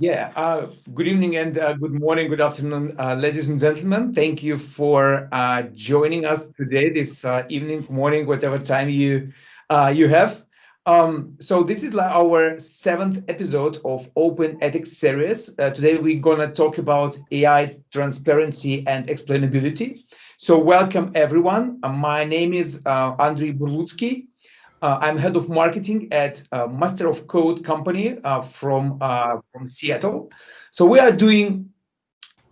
Yeah, uh, good evening and uh, good morning, good afternoon, uh, ladies and gentlemen. Thank you for uh, joining us today, this uh, evening, morning, whatever time you uh, you have. Um, so this is like our seventh episode of Open Ethics series. today we're gonna talk about AI transparency and explainability. So welcome everyone. my name is Andrei Burlutsky. Uh, I'm head of marketing at uh, Master of Code company uh, from uh, from Seattle. So we are doing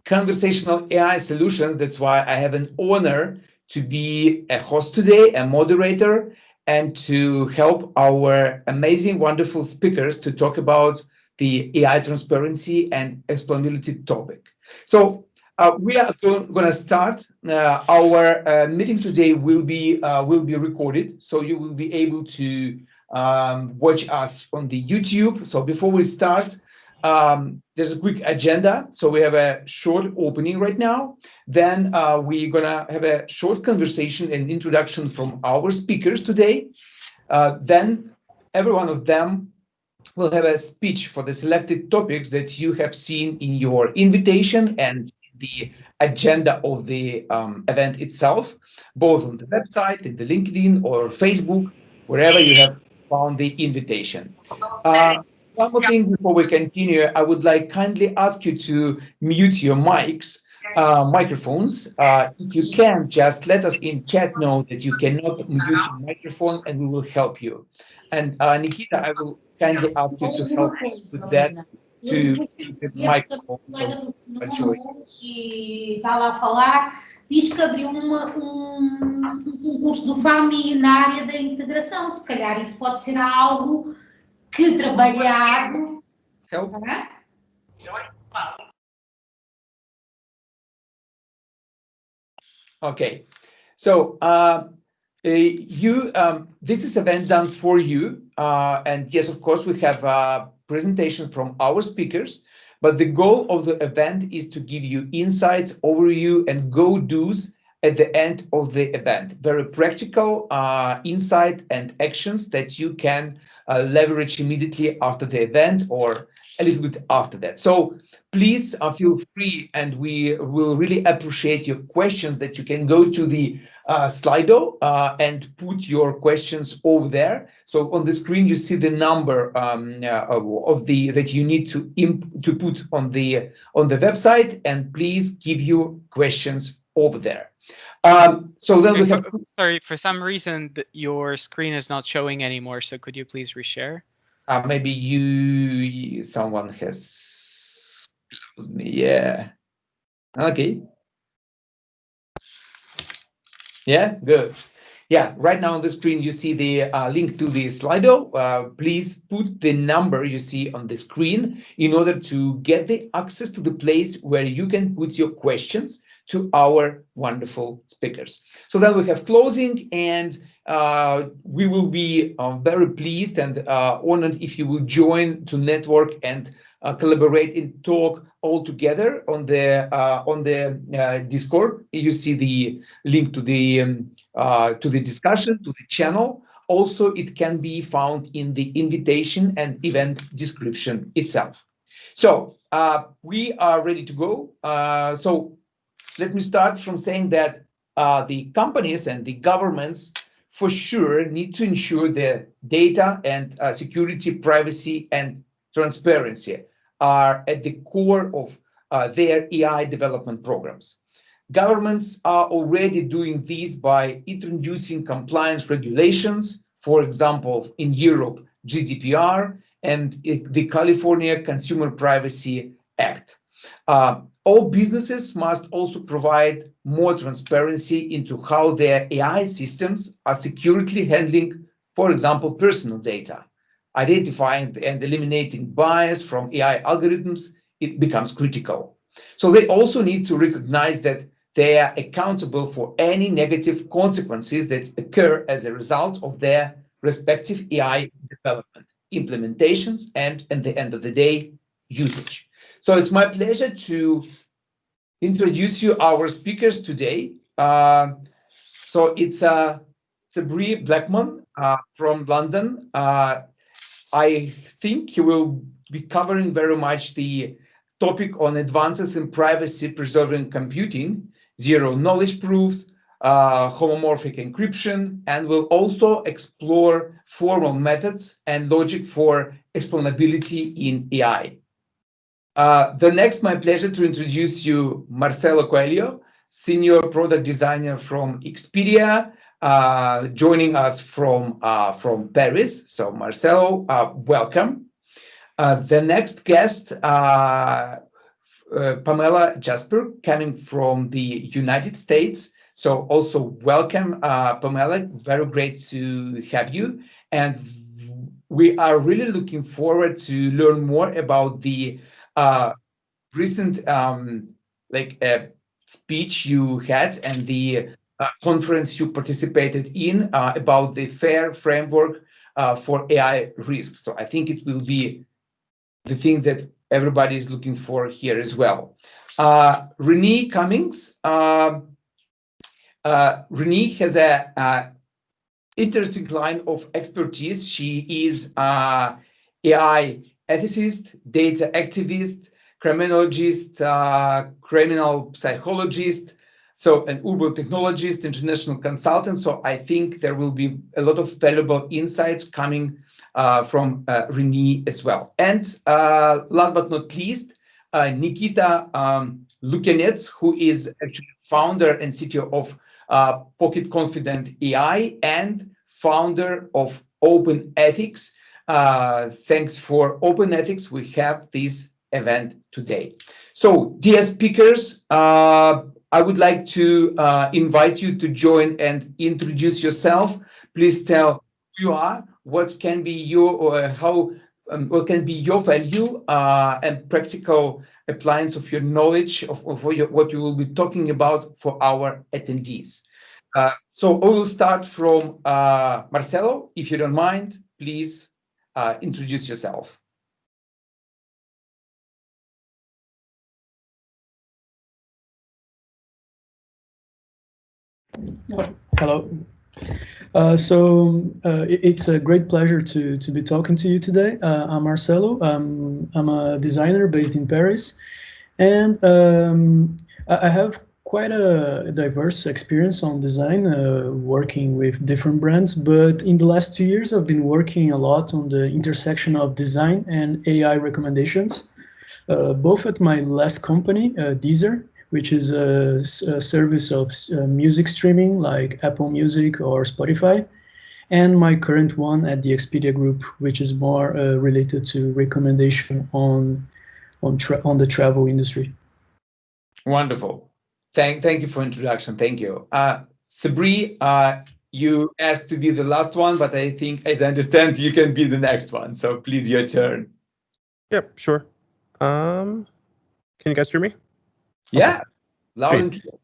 conversational AI solutions. That's why I have an honor to be a host today, a moderator, and to help our amazing, wonderful speakers to talk about the AI transparency and explainability topic. So uh, we are going to start. Uh, our uh, meeting today will be uh, will be recorded, so you will be able to um, watch us on the YouTube. So before we start, um, there's a quick agenda. So we have a short opening right now. Then uh, we're gonna have a short conversation and introduction from our speakers today. Then every one of them will have a speech for the selected topics that you have seen in your invitation and the agenda of the um, event itself, both on the website, in the LinkedIn or Facebook, wherever you have found the invitation. Uh, one more thing before we continue, I would like kindly ask you to mute your mics, uh, microphones. Uh, if you can, just let us in chat know that you cannot mute your microphone and we will help you. And uh, Nikita, I will kindly ask you to help with that to Michael e estava a falar, diz que abriu uma, um, um concurso do FAMI na área da integração. Se calhar isso pode ser algo que trabalhado. Help. Okay, so uh, you um, this is event done for you, uh, and yes, of course, we have uh, presentations from our speakers, but the goal of the event is to give you insights, overview, and go-dos at the end of the event. Very practical uh, insight and actions that you can uh, leverage immediately after the event or a little bit after that. So please uh, feel free and we will really appreciate your questions that you can go to the uh, Slido uh, and put your questions over there. So on the screen you see the number um, uh, of the that you need to imp to put on the on the website and please give your questions over there. Um, so then we have. Sorry, for some reason your screen is not showing anymore. So could you please reshare? Uh, maybe you someone has closed me. Yeah. Okay. Yeah, good. Yeah, right now on the screen, you see the uh, link to the Slido. Uh, please put the number you see on the screen in order to get the access to the place where you can put your questions to our wonderful speakers. So then we have closing and uh, we will be uh, very pleased and uh, honored if you will join to network and uh, collaborate and talk all together on the uh, on the uh, Discord. You see the link to the um, to the discussion to the channel. Also, it can be found in the invitation and event description itself. So we are ready to go. so let me start from saying that the companies and the governments for sure need to ensure the data and uh, security, privacy, and transparency are at the core of uh, their AI development programs. Governments are already doing this by introducing compliance regulations, for example, in Europe, GDPR and the California Consumer Privacy Act. Uh, all businesses must also provide more transparency into how their AI systems are securely handling, for example, personal data identifying and eliminating bias from AI algorithms, it becomes critical. So they also need to recognize that they are accountable for any negative consequences that occur as a result of their respective AI development, implementations, and at the end of the day, usage. So it's my pleasure to introduce you our speakers today. Uh, so it's uh, Sabri Blackman uh, from London. Uh, I think he will be covering very much the topic on advances in privacy preserving computing, zero knowledge proofs, uh, homomorphic encryption, and we'll also explore formal methods and logic for explainability in AI. Uh, the next, my pleasure to introduce you Marcelo Coelho, Senior Product Designer from Expedia, uh, joining us from, uh, from Paris. So Marcelo, uh, welcome. Uh, the next guest, uh, Pamela Jasper, coming from the United States. So also welcome, Pamela. Very great to have you. And we are really looking forward to learn more about the recent um, like speech you had and the uh, conference you participated in uh, about the FAIR framework uh, for AI risks. So I think it will be the thing that everybody is looking for here as well. Uh, Renee Cummings. Um, uh, Renee has a, a, interesting line of expertise. She is AI ethicist, data activist, criminologist, uh, criminal psychologist, so an urban technologist, international consultant. So I think there will be a lot of valuable insights coming uh, from uh, Renee as well. And uh, last but not least, uh, Nikita um, who is actually founder and CTO of uh, Pocket Confidant AI and founder of Open Ethics. Uh, thanks for Open Ethics, we have this event today. So, dear speakers, uh, I would like to uh, invite you to join and introduce yourself. Please tell who you are, what can be your or how um, what can be your value uh, and practical appliance of your knowledge of, of what, you, what, you, will be talking about for our attendees. Uh, so I will start from uh, Marcelo. If you don't mind, please uh, introduce yourself. Hello. Uh, so uh, it, it's a great pleasure to to be talking to you today. Uh, I'm Marcelo. Um, I'm a designer based in Paris, and um, I have quite a diverse experience on design, uh, working with different brands. But in the last two years, I've been working a lot on the intersection of design and AI recommendations, uh, both at my last company, uh, Deezer, which is a, a service of uh, music streaming like Apple Music or Spotify, and my current one at the Expedia Group, which is more uh, related to recommendation on on on the travel industry. Wonderful. Thank thank you for introduction. Thank you. Uh, Sabri, uh, you asked to be the last one, but I think, as I understand, you can be the next one. So please, your turn. Yep, sure. Um, can you guys hear me? Yeah, loud and clear.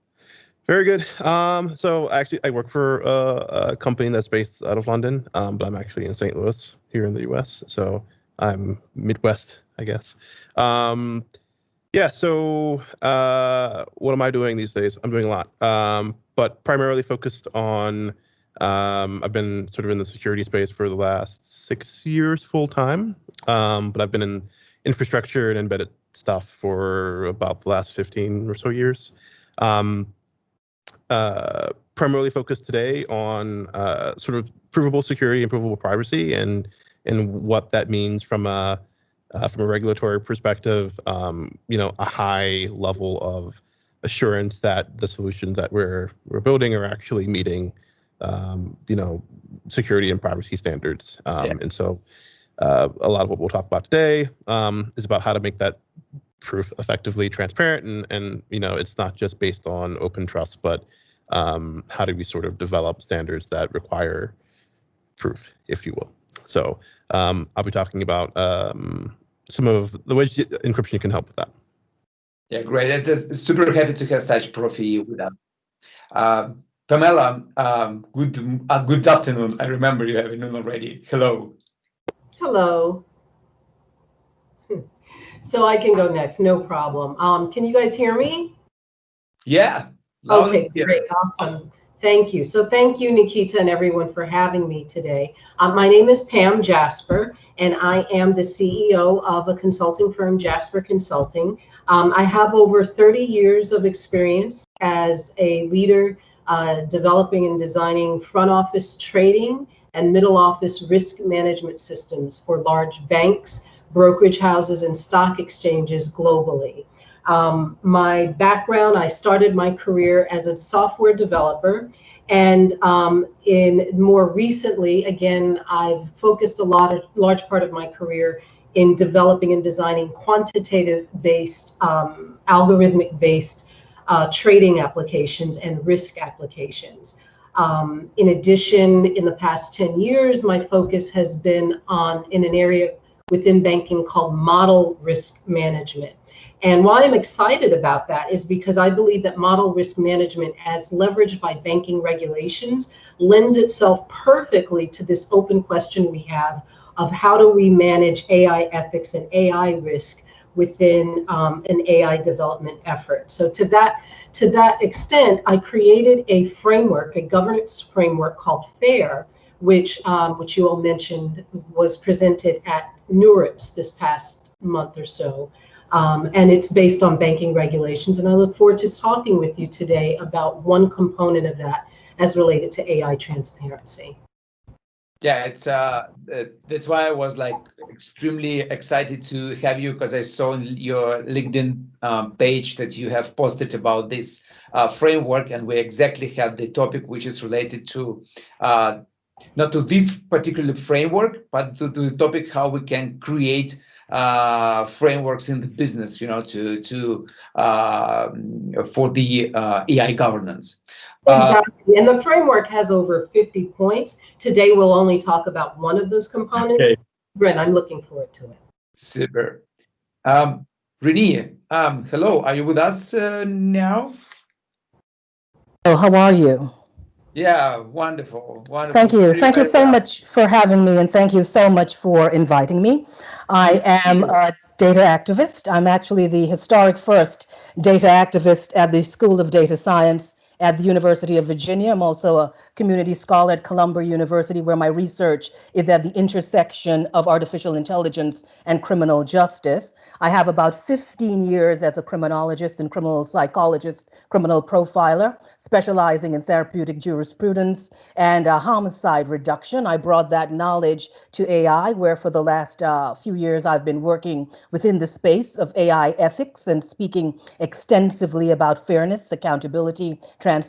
Very good. Um, so actually, I work for a, a, company that's based out of London, um, but I'm actually in St. Louis here in the U.S. So I'm Midwest, I guess. Um, yeah. So uh, what am I doing these days? I'm doing a lot, um, but primarily focused on. Um, I've been sort of in the security space for the last six years full time, um, but I've been in infrastructure and embedded stuff for about the last 15 or so years. Um, uh, primarily focused today on uh, sort of provable security and provable privacy and and what that means from a uh, from a regulatory perspective. Um, you know, a high level of assurance that the solutions that we're we're building are actually meeting um, you know security and privacy standards. Um, yeah. And so uh, a lot of what we'll talk about today um, is about how to make that proof effectively transparent and and you know it's not just based on open trust but um, how do we sort of develop standards that require proof if you will. So um, i'll be talking about um, some of the ways encryption can help with that. Yeah great. It's, super happy to have such profi with us. Uh, pamela um, good uh, good afternoon. I remember you having noon already. Hello hello so I can go next, no problem. Um, can you guys hear me? Yeah. Okay, great, awesome. Thank you. So thank you, Nikita, and everyone for having me today. Um, my name is Pam Jasper, and I am the CEO of a consulting firm, Jasper Consulting. Um, I have over 30 years of experience as a leader uh, developing and designing front office trading and middle office risk management systems for large banks, brokerage houses, and stock exchanges globally. Um, my background, I started my career as a software developer. And um, in more recently, again, I've focused a lot of large part of my career in developing and designing quantitative based, um, algorithmic based uh, trading applications and risk applications. Um, in addition, in the past 10 years, my focus has been on in an area within banking called model risk management. And why I'm excited about that is because I believe that model risk management, as leveraged by banking regulations, lends itself perfectly to this open question we have of how do we manage AI ethics and AI risk within um, an AI development effort. So to that, to that extent, I created a framework, a governance framework called FAIR, which, um, which you all mentioned was presented at NeurIPS this past month or so. Um, and it's based on banking regulations. And I look forward to talking with you today about one component of that as related to AI transparency. Yeah, it's uh, that's why I was like extremely excited to have you because I saw your LinkedIn um, page that you have posted about this uh, framework, and we exactly have the topic which is related to uh, not to this particular framework, but to, to the topic how we can create uh, frameworks in the business, you know, to to uh, for the uh, AI governance. Uh, exactly. and the framework has over 50 points. Today, we'll only talk about one of those components. Okay. Brent, I'm looking forward to it. Super. Um, Renee, um, hello. Are you with us uh, now? Oh, how are you? Yeah, wonderful, wonderful. Thank you. Thank you so much for having me, and thank you so much for inviting me. I am a data activist. I'm actually the historic first data activist at the School of Data Science at the University of Virginia. I'm also a community scholar at Columbia University, where my research is at the intersection of artificial intelligence and criminal justice. I have about 15 years as a criminologist and criminal psychologist, criminal profiler, specializing in therapeutic jurisprudence and uh, homicide reduction. I brought that knowledge to AI, where for the last uh, few years I've been working within the space of AI ethics and speaking extensively about fairness, accountability, transparency, and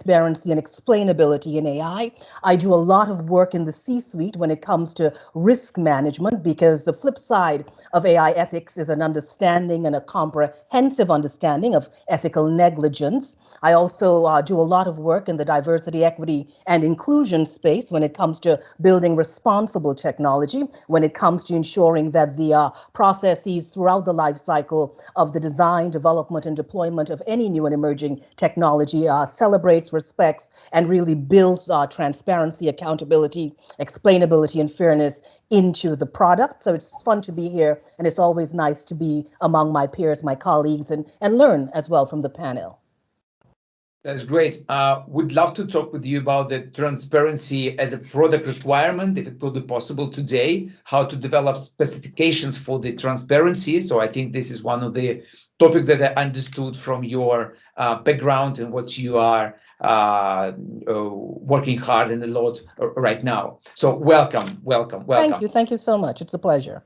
explainability in AI. I do a lot of work in the C-suite when it comes to risk management because the flip side of AI ethics is an understanding and a comprehensive understanding of ethical negligence. I also uh, do a lot of work in the diversity, equity, and inclusion space when it comes to building responsible technology, when it comes to ensuring that the uh, processes throughout the life cycle of the design, development, and deployment of any new and emerging technology uh, celebrate celebrates, respects, and really builds uh, transparency, accountability, explainability, and fairness into the product. So it's fun to be here, and it's always nice to be among my peers, my colleagues, and, and learn as well from the panel. That's great. Uh, would love to talk with you about the transparency as a product requirement, if it could be possible today, how to develop specifications for the transparency. So I think this is one of the topics that I understood from your uh, background and what you are uh, uh, working hard and a lot right now. So welcome, welcome, welcome. Thank you. Thank you so much. It's a pleasure.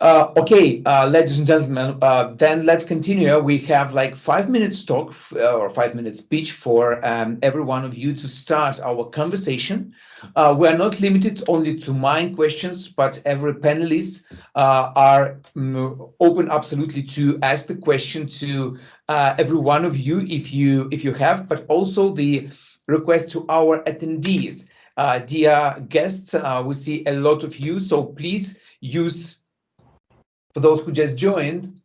Uh, okay, uh, ladies and gentlemen, uh, then let's continue. We have like five minutes talk or five minutes speech for um, every one of you to start our conversation. We are not limited only to mine questions, but every panelist are um, open absolutely to ask the question to every one of you if you if you have, but also the request to our attendees. dear guests, we see a lot of you, so please use for those who just joined,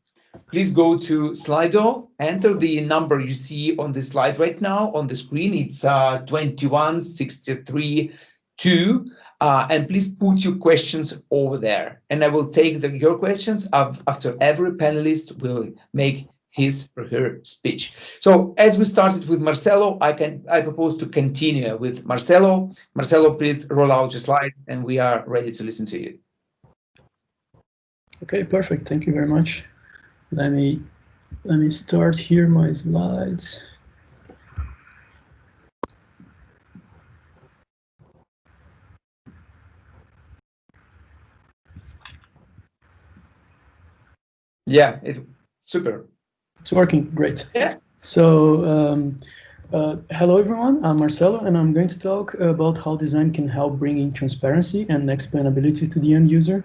please go to Slido, enter the number you see on the slide right now on the screen. It's uh, 21632, uh, and please put your questions over there. And I will take the, your questions after every panelist will make his or her speech. So as we started with Marcelo, I can I propose to continue with Marcelo. Marcelo, please roll out your slides and we are ready to listen to you. Okay, perfect. Thank you very much. Let me let me start here my slides. Yeah, it, super. It's working great. Yeah. So, um, uh, hello everyone, I'm Marcelo and I'm going to talk about how design can help bringing transparency and explainability to the end user.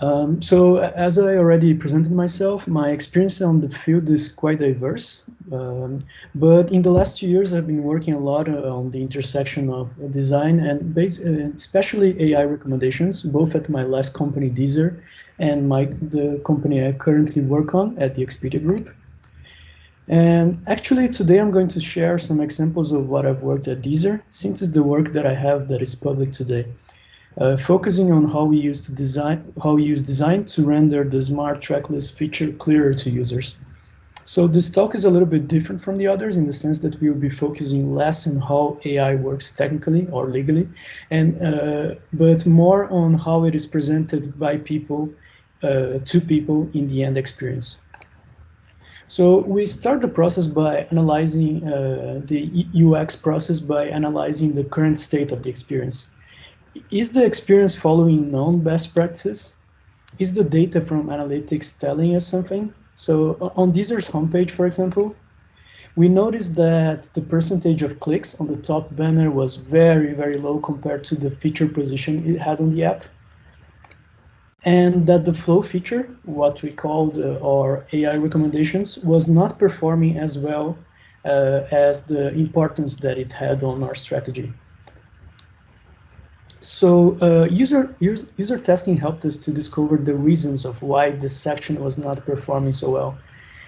Um, so as I already presented myself, my experience on the field is quite diverse. Um, but in the last two years, I've been working a lot uh, on the intersection of design and uh, especially AI recommendations, both at my last company, Deezer, and my the company I currently work on at the Expedia Group. And actually today I'm going to share some examples of what I've worked at Deezer, since it's the work that I have that is public today. Uh, focusing on how we use design, how we use design to render the smart tracklist feature clearer to users. So this talk is a little bit different from the others in the sense that we will be focusing less on how AI works technically or legally, and uh, but more on how it is presented by people uh, to people in the end experience. So we start the process by analyzing uh, the UX process by analyzing the current state of the experience. Is the experience following known best practices? Is the data from analytics telling us something? So on Deezer's homepage, for example, we noticed that the percentage of clicks on the top banner was very, very low compared to the feature position it had on the app. And that the flow feature, what we called uh, our AI recommendations, was not performing as well uh, as the importance that it had on our strategy. So uh, user, user, user testing helped us to discover the reasons of why this section was not performing so well.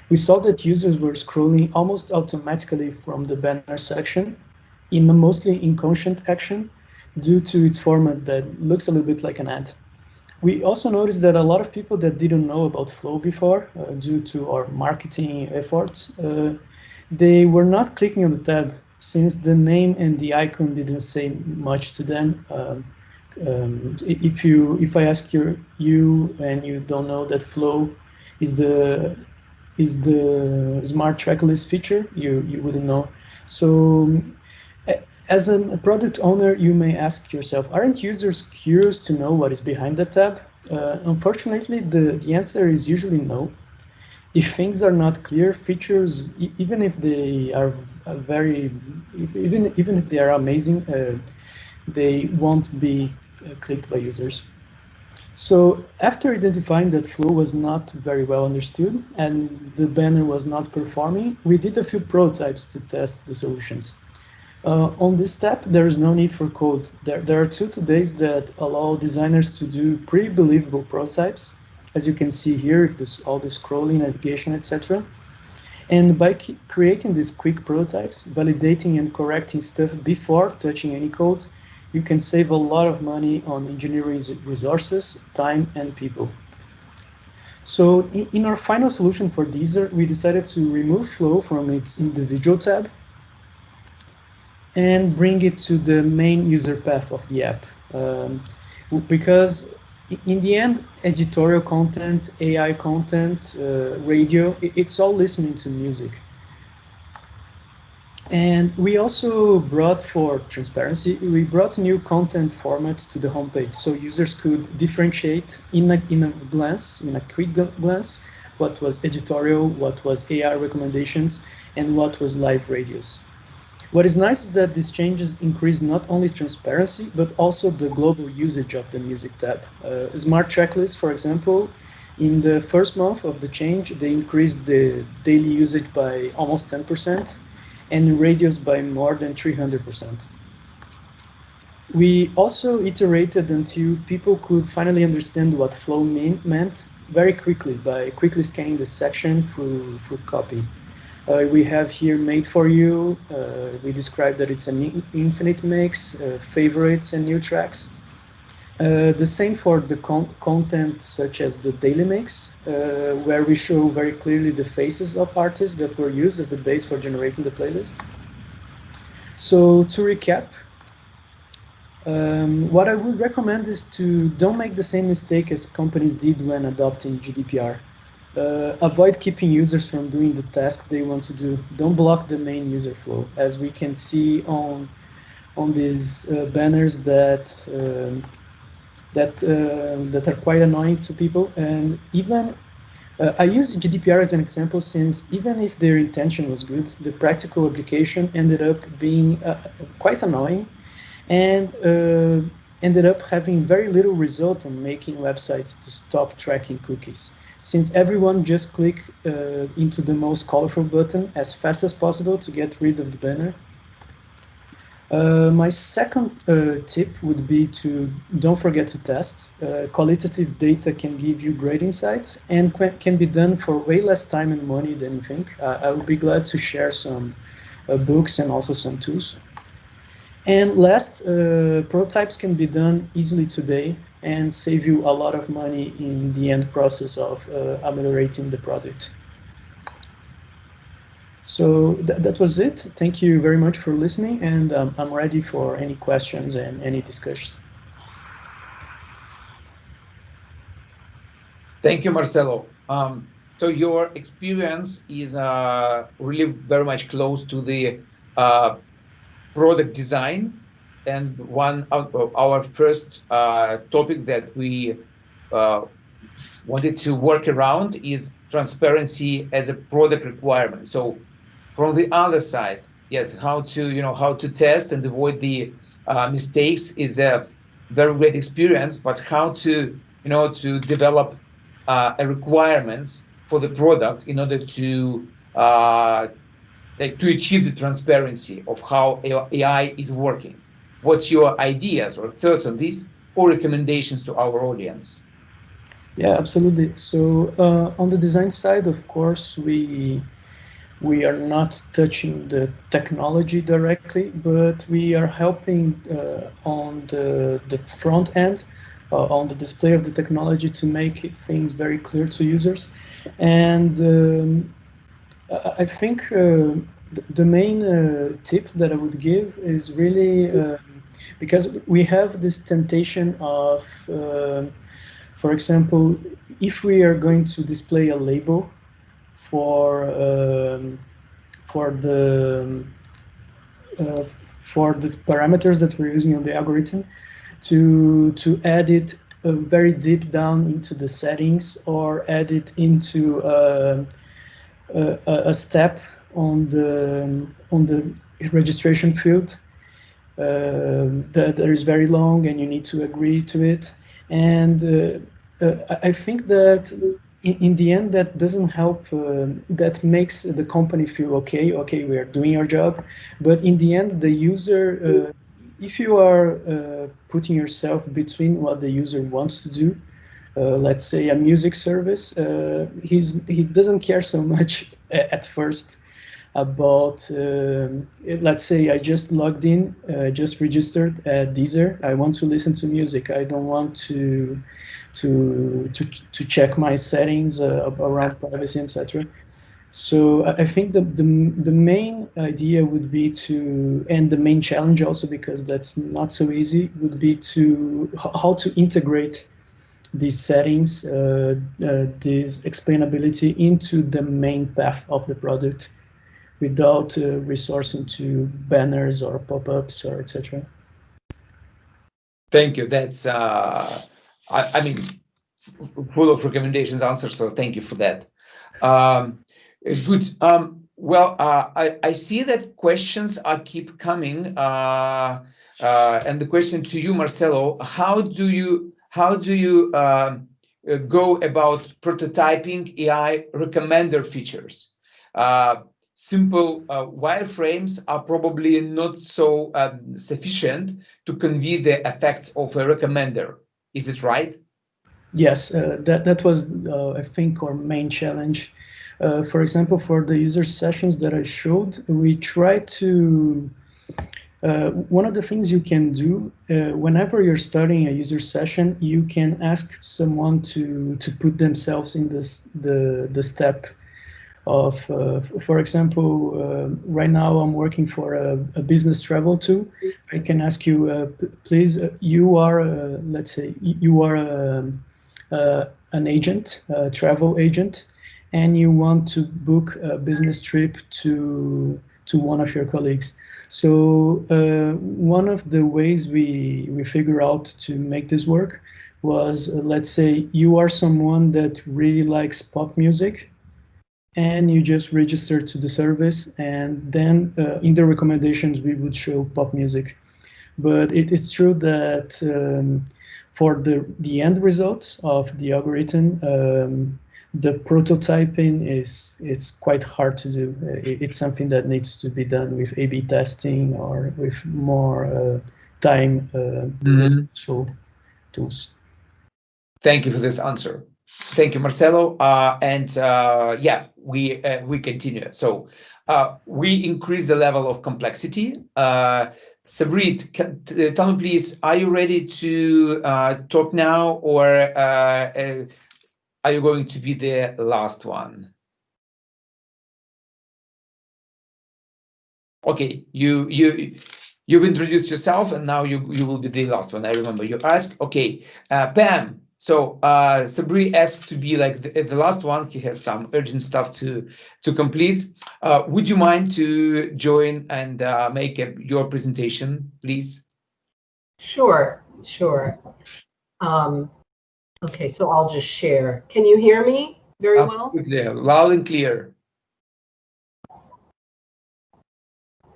We saw that users were scrolling almost automatically from the banner section in a mostly inconscient action due to its format that looks a little bit like an ad. We also noticed that a lot of people that didn't know about Flow before, uh, due to our marketing efforts, uh, they were not clicking on the tab since the name and the icon didn't say much to them. Um, um, if you if I ask you you and you don't know that Flow is the is the smart tracklist feature, you you wouldn't know. So as a product owner, you may ask yourself, aren't users curious to know what is behind the tab? Uh, unfortunately, the, the answer is usually no if things are not clear, features, even if they are very, if, even even if they are amazing, uh, they won't be clicked by users. So after identifying that flow was not very well understood and the banner was not performing, we did a few prototypes to test the solutions. Uh, on this step, there is no need for code. There, there are two todays that allow designers to do pretty believable prototypes as you can see here, this, all the scrolling, navigation, etc. And by creating these quick prototypes, validating and correcting stuff before touching any code, you can save a lot of money on engineering resources, time, and people. So in, our final solution for Deezer, we decided to remove Flow from its individual tab and bring it to the main user path of the app. Um, because in the end, editorial content, AI content, uh, radio, it's all listening to music. And we also brought for transparency, we brought new content formats to the homepage so users could differentiate in a, in a glance, in a quick glance, what was editorial, what was AI recommendations, and what was live radios. What is nice is that these changes increase not only transparency, but also the global usage of the music tab. Uh, Smart Tracklist, for example, in the first month of the change, they increased the daily usage by almost 10% and radius by more than 300%. We also iterated until people could finally understand what flow mean, meant very quickly by quickly scanning the section through, through copy. Uh, we have here made for you. Uh, we describe that it's an infinite mix, uh, favorites and new tracks. Uh, the same for the con content such as the daily mix, uh, where we show very clearly the faces of artists that were used as a base for generating the playlist. So to recap, um, what I would recommend is to don't make the same mistake as companies did when adopting GDPR. Uh, avoid keeping users from doing the task they want to do. Don't block the main user flow, as we can see on on these uh, banners that um, that uh, that are quite annoying to people. And even uh, I use GDPR as an example since even if their intention was good, the practical application ended up being uh, quite annoying and ended up having very little result on making websites to stop tracking cookies since everyone just click uh, into the most colorful button as fast as possible to get rid of the banner. Uh, my second uh, tip would be to don't forget to test. Uh, qualitative data can give you great insights and can be done for way less time and money than you think. Uh, I would be glad to share some uh, books and also some tools. And last, prototypes can be done easily today and save you a lot of money in the end process of uh, ameliorating the product. So th that was it. Thank you very much for listening, and um, I'm ready for any questions and any discussions. Thank you, Marcelo. Um, so your experience is uh, really very much close to the uh, product design and one of our first uh, topic that we uh, wanted to work around is transparency as a product requirement. So from the other side, yes, how to you know how to test and avoid the uh, mistakes is a very great experience. But how to you know to develop uh, a requirements for the product in order to uh, to achieve the transparency of how AI is working. What's your ideas or thoughts on this or recommendations to our audience? Yeah, absolutely. So uh, on the design side, of course, we we are not touching the technology directly, but we are helping uh, on the the front end, uh, on the display of the technology to make things very clear to users. And um, I think uh, the main uh, tip that I would give is really uh, because we have this temptation of, uh, for example, if we are going to display a label for um, for the uh, for the parameters that we're using on the algorithm, to to add it uh, very deep down into the settings or add it into uh, a, a step on the on the registration field uh, that, that is very long and you need to agree to it. And uh, uh, I think that in, in, the end, that doesn't help. that makes the company feel okay. Okay, we are doing our job. But in the end, the user if you are uh, putting yourself between what the user wants to do, uh, let's say a music service, uh, he's he doesn't care so much at first about, uh, let's say I just logged in, uh, just registered at Deezer. I want to listen to music. I don't want to to to, to check my settings uh, around privacy, etc. So I think the, the the main idea would be to, and the main challenge also because that's not so easy, would be to how to integrate these settings, uh, uh, this explainability into the main path of the product without uh, resourcing to banners or pop-ups or etc. Thank you. That's, uh, I, I, mean, full of recommendations, answers, so thank you for that. Um, good. Um, well, uh, I, I see that questions are keep coming. Uh, uh, and the question to you, Marcelo, how do you, how do you um, go about prototyping AI recommender features? Simple uh, wireframes are probably not so um, sufficient to convey the effects of a recommender. Is it right? Yes, uh, that, that was, uh, I think, our main challenge. Uh, for example, for the user sessions that I showed, we try to uh, one of the things you can do uh, whenever you're starting a user session, you can ask someone to to put themselves in this the the step of, uh, for example, uh, right now I'm working for a, a, business travel tool. I can ask you, uh, please, you are, let's say, you are a, an agent, a travel agent, and you want to book a business trip to to one of your colleagues. So uh, one of the ways we we figure out to make this work was, uh, let's say, you are someone that really likes pop music, and you just register to the service, and then uh, in the recommendations we would show pop music. But it's true that um, for the the end results of the algorithm. Um, the prototyping is is quite hard to do. it's something that needs to be done with A/B testing or with more uh, time uh, mm -hmm. tools. Thank you for this answer. Thank you, Marcelo. Uh, and uh, yeah, we uh, we continue. So uh, we increase the level of complexity. Uh, Sabrit, uh, tell me please, are you ready to talk now or are you going to be the last one? Okay, you you you've introduced yourself and now you you will be the last one. I remember you asked. Okay, Pam. So uh, Sabri asked to be like the, the, last one. He has some urgent stuff to to complete. Uh, would you mind to join and uh, make a, your presentation, please? Sure, sure. Um, Okay, so I'll just share. Can you hear me very well? Loud and clear.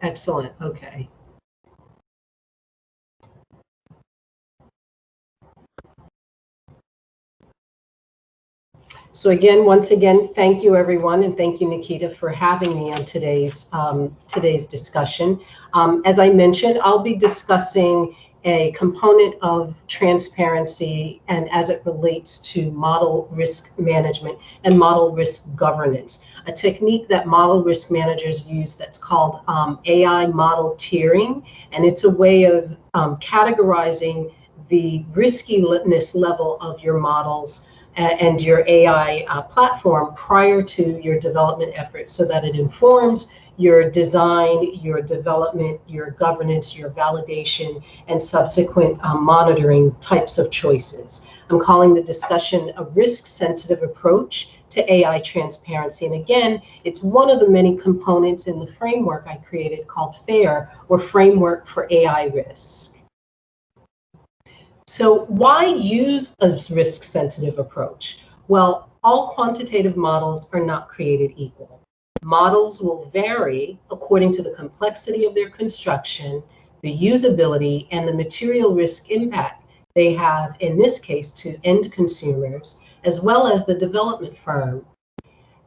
Excellent, okay. So again, once again, thank you everyone, and thank you Nikita for having me on today's um, today's discussion. Um, as I mentioned, I'll be discussing a component of transparency and as it relates to model risk management and model risk governance. A technique that model risk managers use that's called um, AI model tiering, and it's a way of um, categorizing the riskiness level of your models and your AI uh, platform prior to your development efforts so that it informs your design, your development, your governance, your validation, and subsequent um, monitoring types of choices. I'm calling the discussion a risk-sensitive approach to AI transparency. And again, it's one of the many components in the framework I created called FAIR, or Framework for AI Risk. So why use a risk-sensitive approach? Well, all quantitative models are not created equal. Models will vary according to the complexity of their construction, the usability, and the material risk impact they have, in this case, to end consumers, as well as the development firm.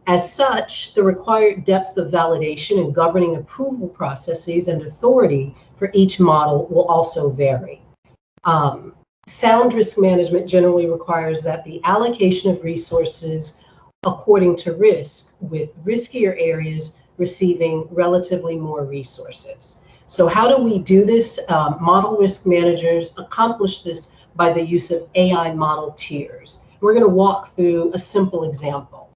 As such, the required depth of validation and governing approval processes and authority for each model will also vary. Um, sound risk management generally requires that the allocation of resources according to risk, with riskier areas receiving relatively more resources. So how do we do this? Um, model risk managers accomplish this by the use of AI model tiers. We're going to walk through a simple example.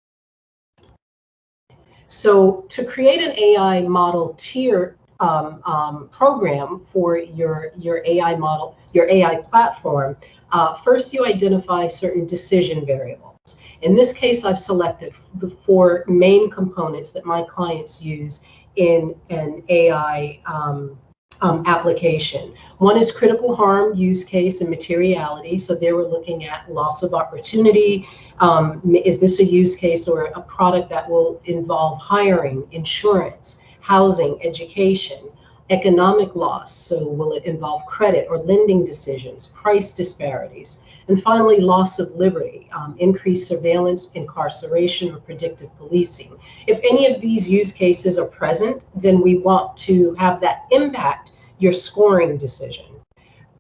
So to create an AI model tier um, um, program for your, your AI model, your AI platform, uh, first you identify certain decision variables. In this case, I've selected the four main components that my clients use in an AI um, um, application. One is critical harm use case and materiality. So there we're looking at loss of opportunity. Um, is this a use case or a product that will involve hiring, insurance, housing, education, economic loss? So will it involve credit or lending decisions, price disparities? And finally, loss of liberty, um, increased surveillance, incarceration, or predictive policing. If any of these use cases are present, then we want to have that impact your scoring decision.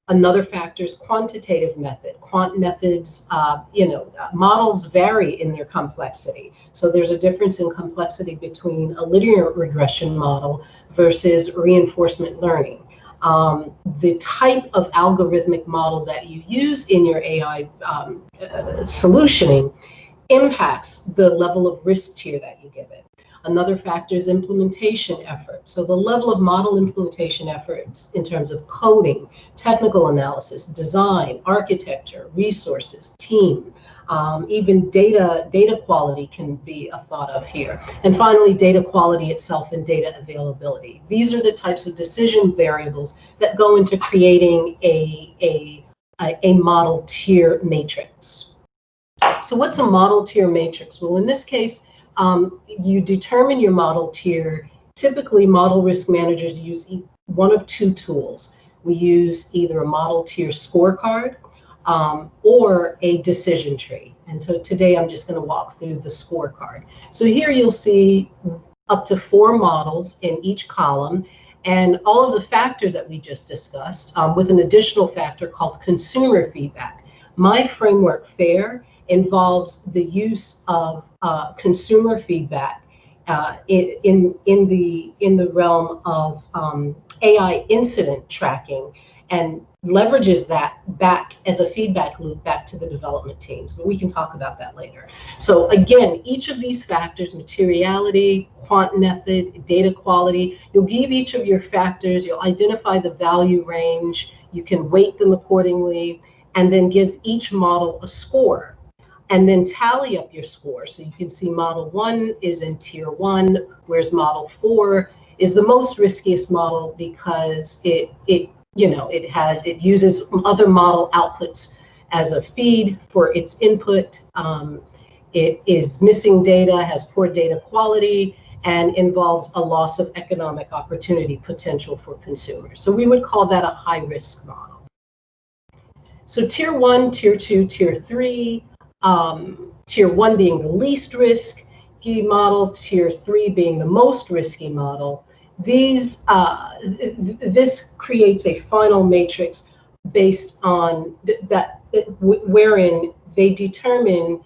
Another factor is quantitative method. Quant methods, uh, you know, uh, models vary in their complexity. So there's a difference in complexity between a linear regression model versus reinforcement learning. um, the type of algorithmic model that you use in your AI um, uh, solutioning impacts the level of risk tier that you give it. Another factor is implementation effort. So the level of model implementation efforts in terms of coding, technical analysis, design, architecture, resources, team, um, even data, data quality can be a thought of here. And finally, data quality itself and data availability. These are the types of decision variables that go into creating a, a, a, a model tier matrix. So what's a model tier matrix? Well, in this case, um, you determine your model tier. Typically, model risk managers use one of two tools. We use either a model tier scorecard um, or a decision tree. And so today I'm just going to walk through the scorecard. So here you'll see up to four models in each column and all of the factors that we just discussed um, with an additional factor called consumer feedback. My framework FAIR involves the use of uh, consumer feedback uh, in, in, the, in the realm of um, AI incident tracking and leverages that back as a feedback loop back to the development teams. But we can talk about that later. So again, each of these factors, materiality, quant method, data quality, you'll give each of your factors, you'll identify the value range, you can weight them accordingly, and then give each model a score and then tally up your score. So you can see model one is in tier one, whereas model four is the most riskiest model because it, it you know, it has, it uses other model outputs as a feed for its input. Um, it is missing data, has poor data quality, and involves a loss of economic opportunity potential for consumers. So we would call that a high risk model. So tier one, tier two, tier three, um, tier one being the least risky model, tier three being the most risky model. These, uh, th this creates a final matrix based on th that, wherein they determine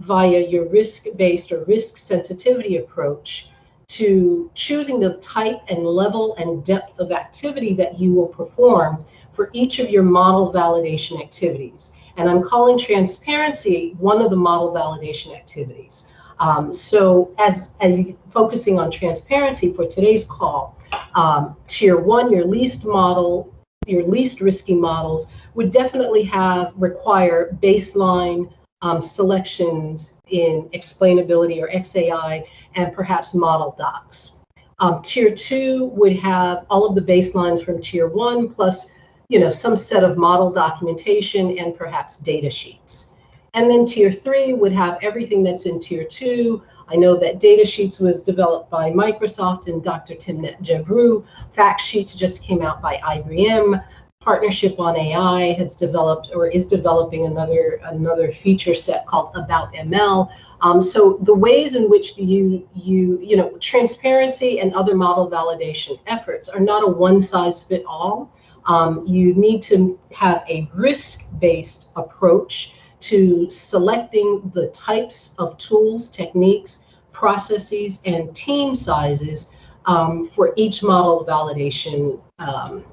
via your risk-based or risk sensitivity approach to choosing the type and level and depth of activity that you will perform for each of your model validation activities. And I'm calling transparency one of the model validation activities. Um, so as, as focusing on transparency for today's call, um, tier one, your least model, your least risky models would definitely have require baseline um, selections in explainability or XAI and perhaps model docs. Um, tier two would have all of the baselines from tier one plus you know, some set of model documentation and perhaps data sheets. And then tier three would have everything that's in tier two. I know that data sheets was developed by Microsoft and Dr. Timnit Gebru. Fact sheets just came out by IBM. Partnership on AI has developed or is developing another another feature set called About ML. Um, so the ways in which you you you know transparency and other model validation efforts are not a one size fit all. Um, you need to have a risk-based approach to selecting the types of tools, techniques, processes, and team sizes um, for each model validation um,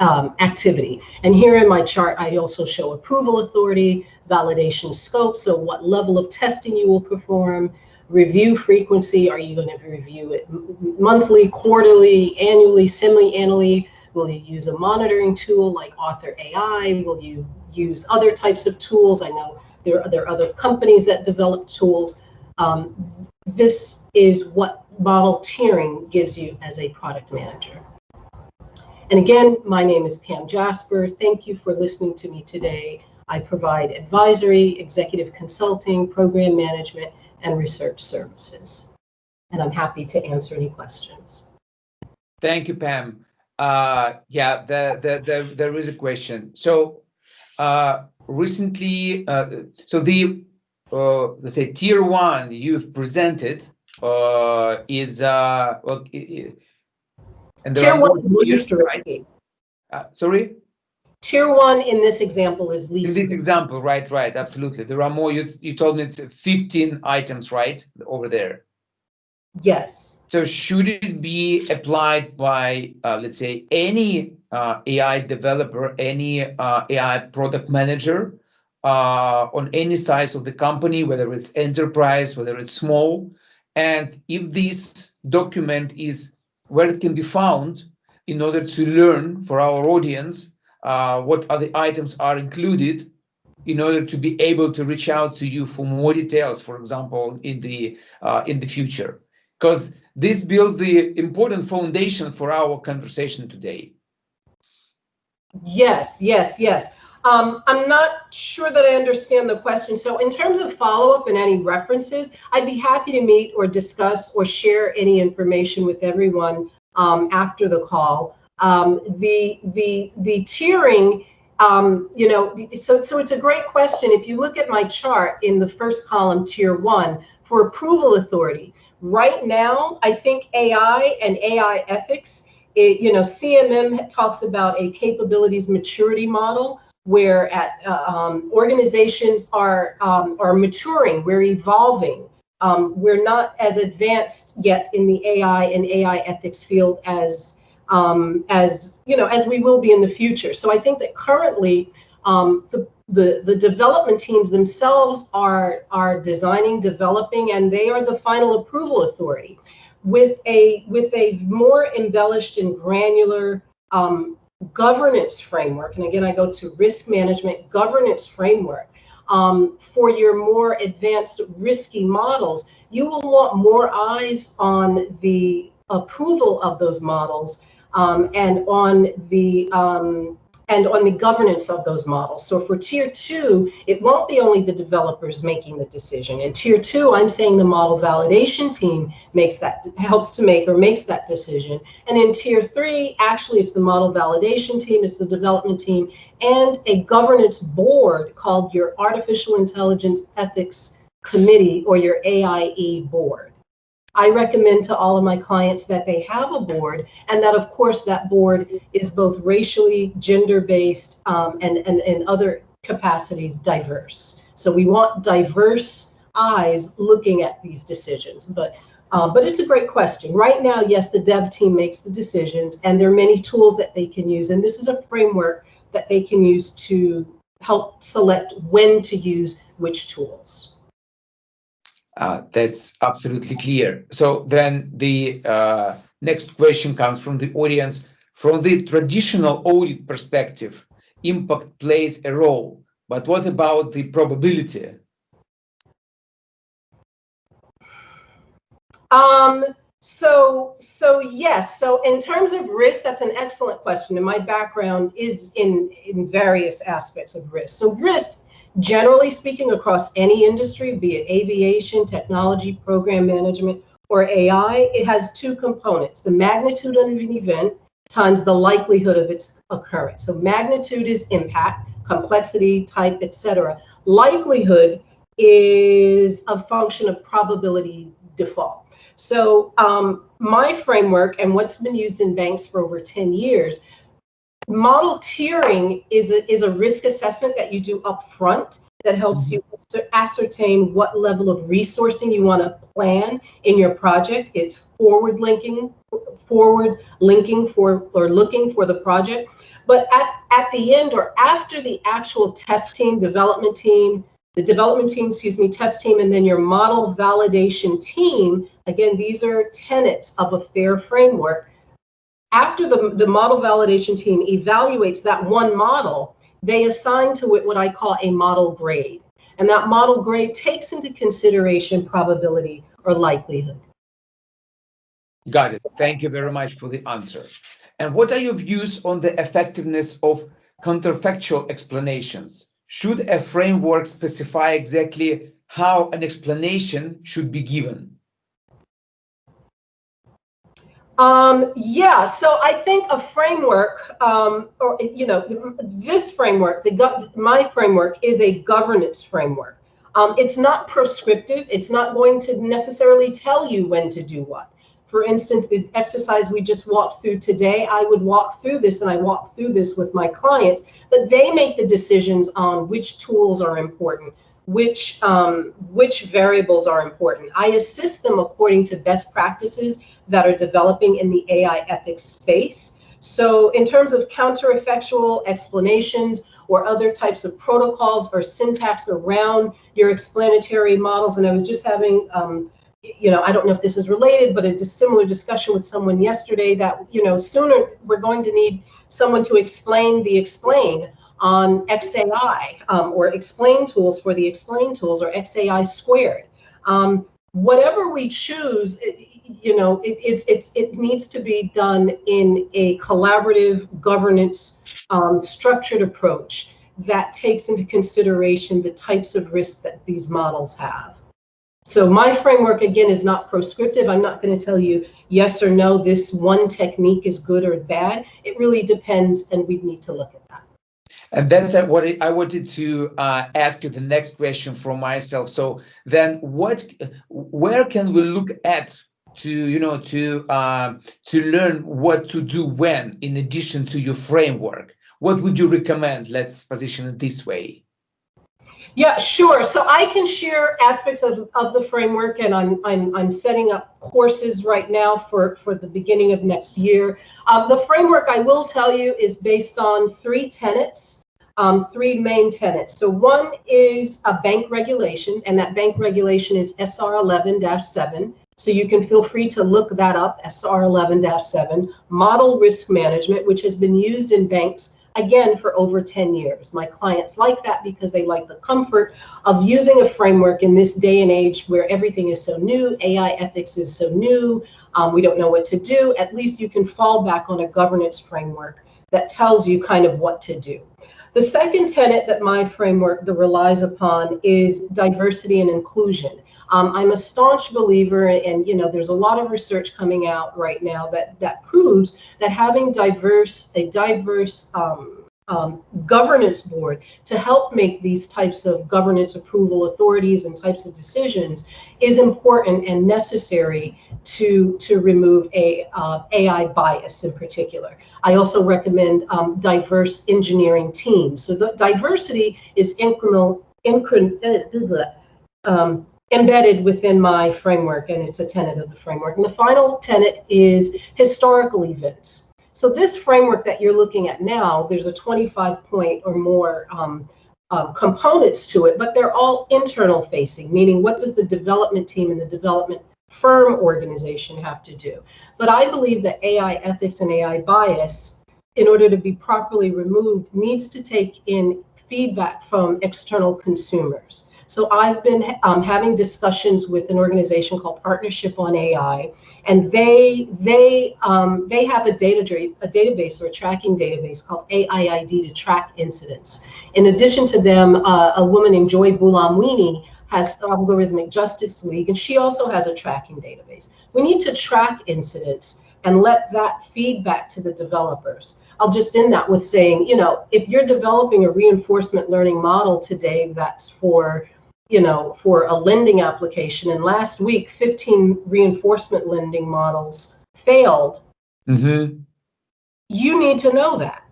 um, activity. And here in my chart, I also show approval authority, validation scope, so what level of testing you will perform, review frequency, are you going to review it monthly, quarterly, annually, semi-annually, Will you use a monitoring tool like Arthur AI? Will you use other types of tools? I know there are, there are other companies that develop tools. Um, this is what model tiering gives you as a product manager. And again, my name is Pam Jasper. Thank you for listening to me today. I provide advisory, executive consulting, program management, and research services. And I'm happy to answer any questions. Thank you, Pam. Uh, yeah, the, the, the, there is a question. So uh, recently, uh, so the, uh, let's say, tier one you've presented uh, is, uh, well, and tier one is least. Uh, sorry? Tier one in this example is least. In this example, right, right, absolutely. There are more, you, you told me it's 15 items, right, over there? Yes. So should it be applied by, uh, let's say, any uh, AI developer, any uh, AI product manager uh, on any size of the company, whether it's enterprise, whether it's small. And if this document is where it can be found in order to learn for our audience uh, what other items are included in order to be able to reach out to you for more details, for example, in the uh, in the future, because this builds the important foundation for our conversation today. Yes, yes, yes. Um, I'm not sure that I understand the question. So in terms of follow-up and any references, I'd be happy to meet or discuss or share any information with everyone um, after the call. Um, the, the, the tiering, um, you know, so, so it's a great question. If you look at my chart in the first column, tier one, for approval authority, right now, I think AI and AI ethics, it, you know, CMM talks about a capabilities maturity model where at uh, um, organizations are um, are maturing, we're evolving. Um, we're not as advanced yet in the AI and AI ethics field as um, as you know as we will be in the future. So I think that currently um, the, the the development teams themselves are are designing, developing, and they are the final approval authority. With a with a more embellished and granular um, governance framework, and again, I go to risk management governance framework, um, for your more advanced risky models, you will want more eyes on the approval of those models um, and on the um, and on the governance of those models. So for tier two, it won't be only the developers making the decision. In tier two, I'm saying the model validation team makes that, helps to make or makes that decision. And in tier three, actually it's the model validation team, it's the development team, and a governance board called your Artificial Intelligence Ethics Committee or your AIE board. I recommend to all of my clients that they have a board and that, of course, that board is both racially, gender-based, um, and, and, and other capacities diverse. So we want diverse eyes looking at these decisions. But uh, but it's a great question. Right now, yes, the dev team makes the decisions, and there are many tools that they can use. And this is a framework that they can use to help select when to use which tools. Uh, that's absolutely clear. So then the uh, next question comes from the audience. From the traditional audit perspective, impact plays a role, but what about the probability? Um, so, so yes. So in terms of risk, that's an excellent question. And my background is in, in various aspects of risk. So risk Generally speaking, across any industry, be it aviation, technology, program management, or AI, it has two components, the magnitude of an event times the likelihood of its occurrence. So magnitude is impact, complexity, type, etc. Likelihood is a function of probability default. So um, my framework and what's been used in banks for over 10 years Model tiering is a, is a risk assessment that you do up front that helps mm-hmm. you ascertain what level of resourcing you want to plan in your project. It's forward linking, forward linking for or looking for the project. But at, at the end or after the actual test team, development team, the development team, excuse me, test team, and then your model validation team, again, these are tenets of a fair framework after the, the model validation team evaluates that one model, they assign to it what I call a model grade. And that model grade takes into consideration probability or likelihood. Got it. Thank you very much for the answer. And what are your views on the effectiveness of counterfactual explanations? Should a framework specify exactly how an explanation should be given? Um, yeah, so I think a framework, um, or you know, this framework, the my framework is a governance framework. Um, it's not prescriptive. It's not going to necessarily tell you when to do what. For instance, the exercise we just walked through today, I would walk through this and I walk through this with my clients, but they make the decisions on which tools are important, which um, which variables are important. I assist them according to best practices that are developing in the AI ethics space. So in terms of counterfactual explanations or other types of protocols or syntax around your explanatory models, and I was just having, um, you know, I don't know if this is related, but a similar discussion with someone yesterday that, you know, sooner we're going to need someone to explain the explain on XAI um, or explain tools for the explain tools or XAI squared. Um, whatever we choose, it, you know, it, it's, it's, it needs to be done in a collaborative governance um, structured approach that takes into consideration the types of risks that these models have. So my framework, again, is not prescriptive. I'm not going to tell you yes or no, this one technique is good or bad. It really depends, and we need to look at. And that's what I wanted to uh, ask you the next question for myself. So then what, where can we look at to, you know, to, uh, to learn what to do when, in addition to your framework? What would you recommend? Let's position it this way. Yeah, sure. So I can share aspects of, of the framework and I'm, I'm, I'm setting up courses right now for, for the beginning of next year. Um, the framework, I will tell you, is based on three tenets, um, three main tenets. So one is a bank regulation, and that bank regulation is SR 11-7. So you can feel free to look that up, SR 11-7, model risk management, which has been used in banks again for over 10 years. My clients like that because they like the comfort of using a framework in this day and age where everything is so new, AI ethics is so new, um, we don't know what to do. At least you can fall back on a governance framework that tells you kind of what to do. The second tenet that my framework relies upon is diversity and inclusion. Um, I'm a staunch believer, and you know, there's a lot of research coming out right now that that proves that having diverse a diverse um, um, governance board to help make these types of governance approval authorities and types of decisions is important and necessary to to remove a uh, AI bias in particular. I also recommend um, diverse engineering teams. So the diversity is incremental, incremental um, embedded within my framework, and it's a tenet of the framework. And the final tenet is historical events. So this framework that you're looking at now, there's a 25 point or more um, uh, components to it, but they're all internal facing, meaning what does the development team and the development firm organization have to do? But I believe that AI ethics and AI bias, in order to be properly removed, needs to take in feedback from external consumers. So I've been um, having discussions with an organization called Partnership on AI, and they they um, they have a data a database or a tracking database called AIID to track incidents. In addition to them, uh, a woman named Joy Buolamwini has Algorithmic Justice League, and she also has a tracking database. We need to track incidents and let that feedback to the developers. I'll just end that with saying, you know, if you're developing a reinforcement learning model today that's for you know, for a lending application. And last week, 15 reinforcement lending models failed. Mm-hmm. You need to know that.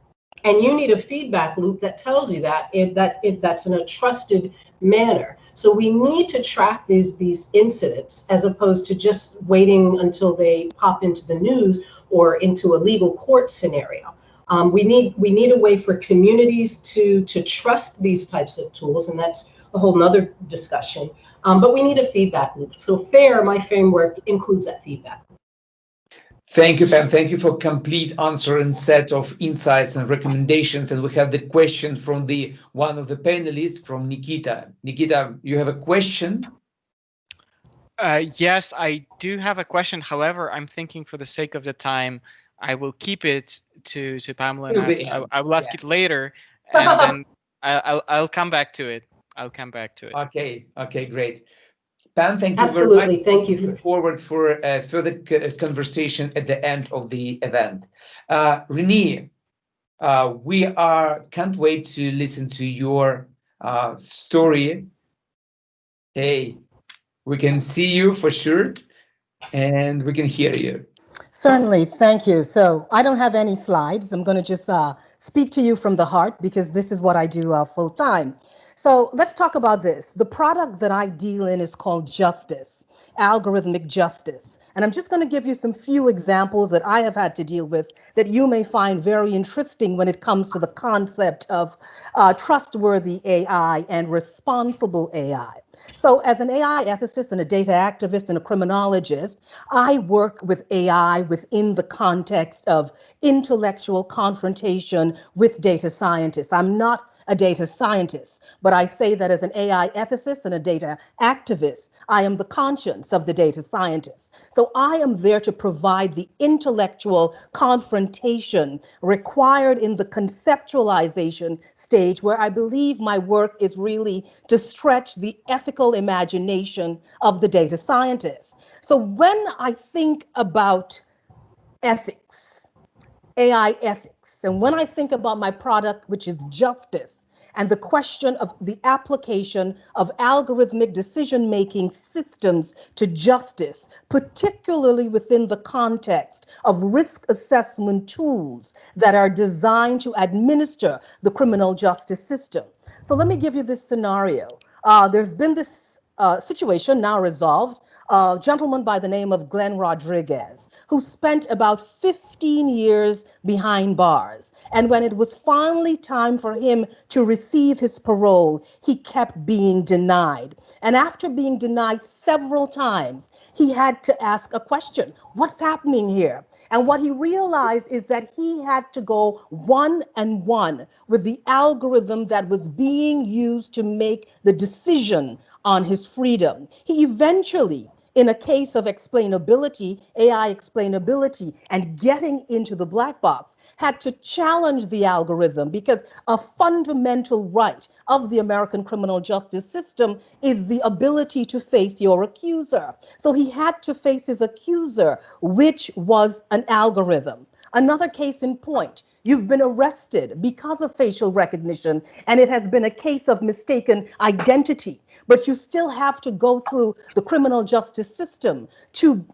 And you need a feedback loop that tells you that if that if that's in a trusted manner. So we need to track these these incidents as opposed to just waiting until they pop into the news or into a legal court scenario. Um, we need we need a way for communities to to trust these types of tools, and that's a whole nother discussion. Um, but we need a feedback loop. So FAIR, my framework, includes that feedback. Thank you, Pam. Thank you for complete answer and set of insights and recommendations. And we have the question from the one of the panelists from Nikita. Nikita, you have a question? Uh, yes, I do have a question. However, I'm thinking for the sake of the time, I will keep it to, to Pamela and I, I, will ask yeah. it later and then I'll, I'll come back to it. I'll come back to it. Okay. Okay. Great. Pam, thank you Absolutely. very much. Thank you. Look forward for uh, further conversation at the end of the event. Uh, Renee, uh, we are can't wait to listen to your uh, story. Hey, we can see you for sure, and we can hear you. Certainly, thank you. So I don't have any slides. I'm going to just uh, speak to you from the heart because this is what I do uh, full time. So let's talk about this. The product that I deal in is called justice, algorithmic justice. And I'm just going to give you some few examples that I have had to deal with that you may find very interesting when it comes to the concept of uh, trustworthy AI and responsible AI. So as an AI ethicist and a data activist and a criminologist, I work with AI within the context of intellectual confrontation with data scientists. I'm not a data scientist, but I say that as an AI ethicist and a data activist, I am the conscience of the data scientist. So I am there to provide the intellectual confrontation required in the conceptualization stage where I believe my work is really to stretch the ethical imagination of the data scientist. So when I think about ethics, AI ethics, and when I think about my product, which is justice, and the question of the application of algorithmic decision-making systems to justice, particularly within the context of risk assessment tools that are designed to administer the criminal justice system. So let me give you this scenario. Uh, there's been this uh, situation now resolved a gentleman by the name of Glenn Rodriguez, who spent about 15 years behind bars. And when it was finally time for him to receive his parole, he kept being denied. And after being denied several times, he had to ask a question What's happening here? And what he realized is that he had to go one and one with the algorithm that was being used to make the decision on his freedom. He eventually in a case of explainability, AI explainability, and getting into the black box, had to challenge the algorithm because a fundamental right of the American criminal justice system is the ability to face your accuser. So he had to face his accuser, which was an algorithm. Another case in point, you've been arrested because of facial recognition, and it has been a case of mistaken identity, but you still have to go through the criminal justice system to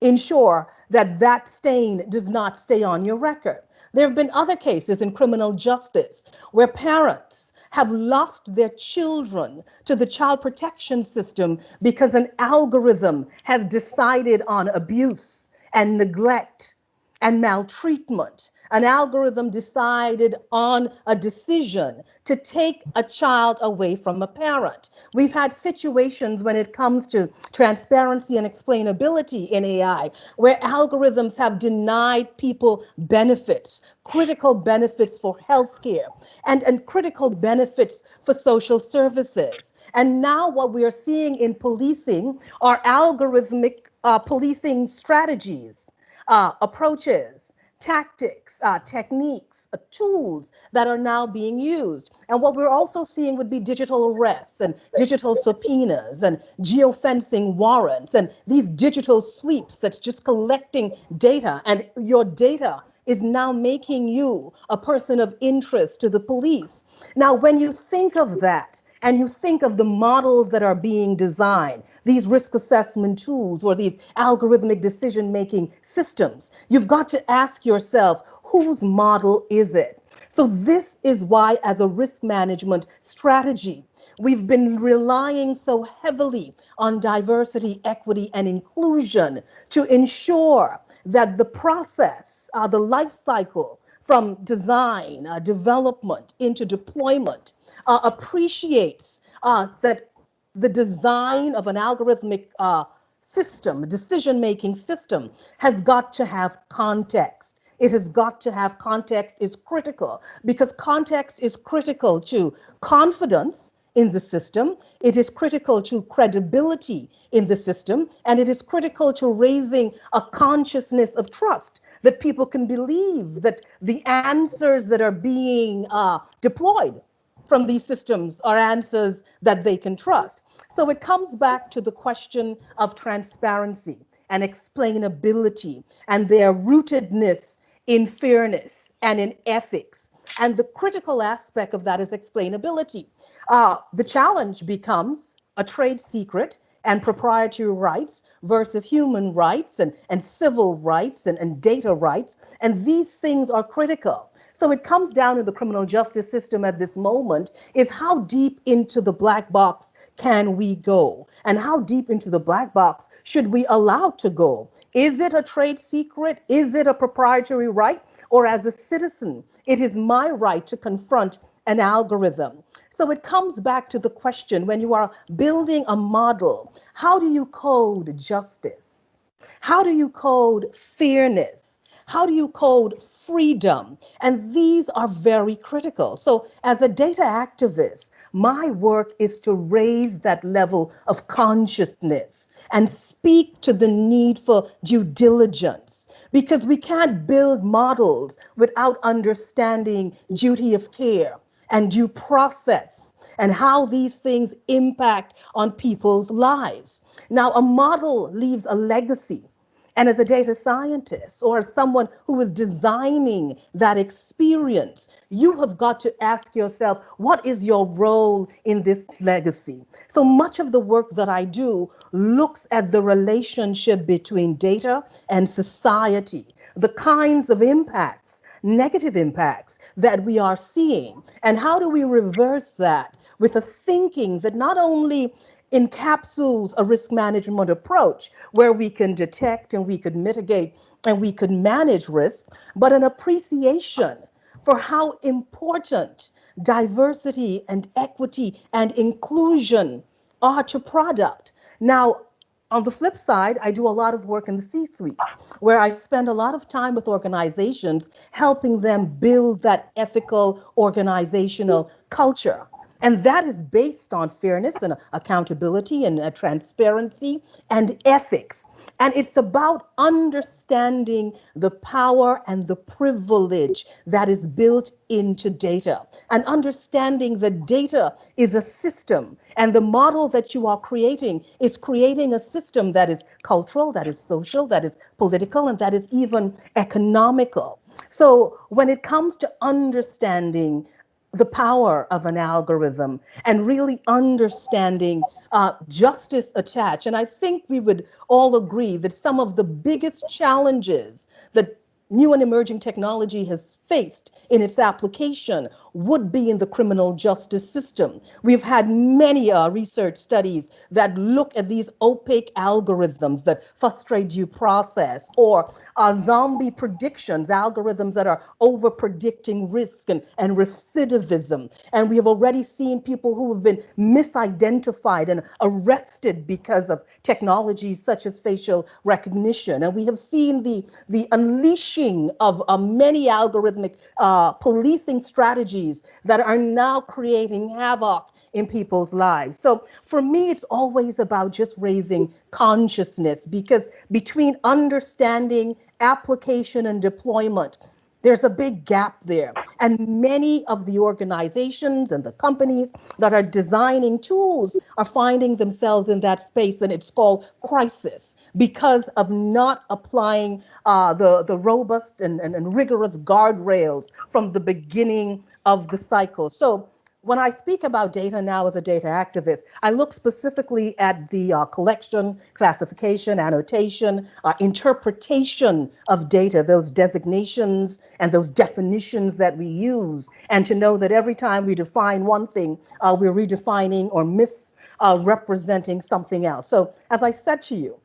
ensure that that stain does not stay on your record. There have been other cases in criminal justice where parents have lost their children to the child protection system because an algorithm has decided on abuse and neglect and maltreatment. An algorithm decided on a decision to take a child away from a parent. We've had situations when it comes to transparency and explainability in AI where algorithms have denied people benefits, critical benefits for healthcare, and, and critical benefits for social services. And now what we are seeing in policing are algorithmic uh, policing strategies uh, approaches, tactics, uh, techniques, uh, tools that are now being used. And what we're also seeing would be digital arrests and digital subpoenas and geofencing warrants and these digital sweeps that's just collecting data and your data is now making you a person of interest to the police. Now, when you think of that, and you think of the models that are being designed, these risk assessment tools or these algorithmic decision making systems, you've got to ask yourself, whose model is it? So, this is why, as a risk management strategy, We've been relying so heavily on diversity, equity, and inclusion to ensure that the process, uh, the life cycle from design, uh, development into deployment uh, appreciates uh, that the design of an algorithmic uh, system, decision-making system, has got to have context. It has got to have context is critical because context is critical to confidence in the system. It is critical to credibility in the system, and it is critical to raising a consciousness of trust that people can believe that the answers that are being uh, deployed from these systems are answers that they can trust. So it comes back to the question of transparency and explainability and their rootedness in fairness and in ethics. And the critical aspect of that is explainability. Uh, the challenge becomes a trade secret and proprietary rights versus human rights and, and civil rights and, and data rights. And these things are critical. So it comes down in the criminal justice system at this moment is how deep into the black box can we go? And how deep into the black box should we allow to go? Is it a trade secret? Is it a proprietary right? Or as a citizen, it is my right to confront an algorithm. So it comes back to the question when you are building a model, how do you code justice? How do you code fairness? How do you code freedom? And these are very critical. So as a data activist, my work is to raise that level of consciousness and speak to the need for due diligence because we can't build models without understanding duty of care and due process and how these things impact on people's lives. Now, a model leaves a legacy and as a data scientist or as someone who is designing that experience, you have got to ask yourself, what is your role in this legacy? So much of the work that I do looks at the relationship between data and society, the kinds of impacts, negative impacts that we are seeing, and how do we reverse that with a thinking that not only encapsulates a risk management approach where we can detect and we could mitigate and we could manage risk, but an appreciation for how important diversity and equity and inclusion are to product. Now, on the flip side, I do a lot of work in the C-suite where I spend a lot of time with organizations helping them build that ethical organizational culture. And that is based on fairness and accountability and uh, transparency and ethics. And it's about understanding the power and the privilege that is built into data and understanding that data is a system and the model that you are creating is creating a system that is cultural, that is social, that is political, and that is even economical. So when it comes to understanding the power of an algorithm and really understanding uh, justice attached. And I think we would all agree that some of the biggest challenges that new and emerging technology has faced in its application would be in the criminal justice system. We've had many uh, research studies that look at these opaque algorithms that frustrate due process or uh, zombie predictions, algorithms that are over predicting risk and, and recidivism. And we have already seen people who have been misidentified and arrested because of technologies such as facial recognition. And we have seen the, the unleashing of uh, many algorithmic uh, policing strategies that are now creating havoc in people's lives. So for me, it's always about just raising consciousness because between understanding, application, and deployment, there's a big gap there. And many of the organizations and the companies that are designing tools are finding themselves in that space, and it's called crisis because of not applying uh, the, the robust and, and, and rigorous guardrails from the beginning of the cycle. So when I speak about data now as a data activist, I look specifically at the uh, collection, classification, annotation, uh, interpretation of data, those designations and those definitions that we use, and to know that every time we define one thing, uh, we're redefining or misrepresenting something else. So as I said to you,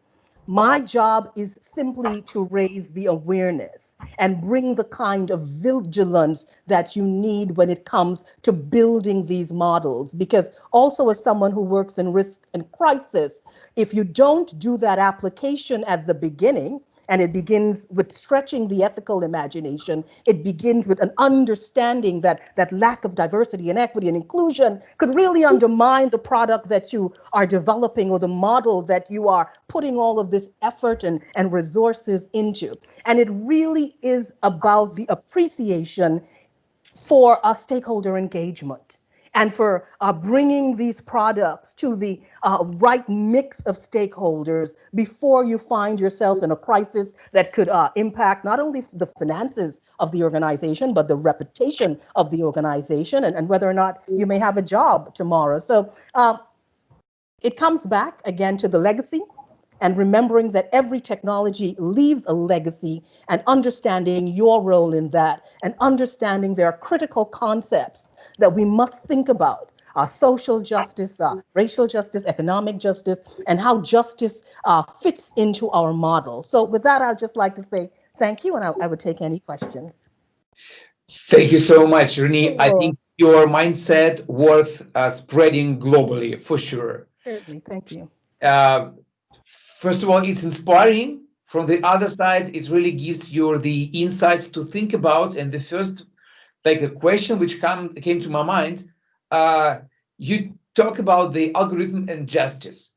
my job is simply to raise the awareness and bring the kind of vigilance that you need when it comes to building these models. Because also as someone who works in risk and crisis, if you don't do that application at the beginning, and it begins with stretching the ethical imagination. It begins with an understanding that that lack of diversity and equity and inclusion could really undermine the product that you are developing or the model that you are putting all of this effort and, and resources into. And it really is about the appreciation for a stakeholder engagement and for uh, bringing these products to the uh, right mix of stakeholders before you find yourself in a crisis that could uh, impact not only the finances of the organization, but the reputation of the organization and, and whether or not you may have a job tomorrow. So uh, it comes back again to the legacy and remembering that every technology leaves a legacy and understanding your role in that and understanding there are critical concepts that we must think about uh, social justice, uh, racial justice, economic justice, and how justice uh, fits into our model. So with that, I'd just like to say thank you, and I, I would take any questions. Thank you so much, Renee. Sure. I think your mindset worth uh, spreading globally for sure. Certainly, thank you. First of all, it's inspiring. From the other side, it really gives you the insights to think about. And the first, like a question which come, came to my mind, uh, you talk about the algorithm and justice.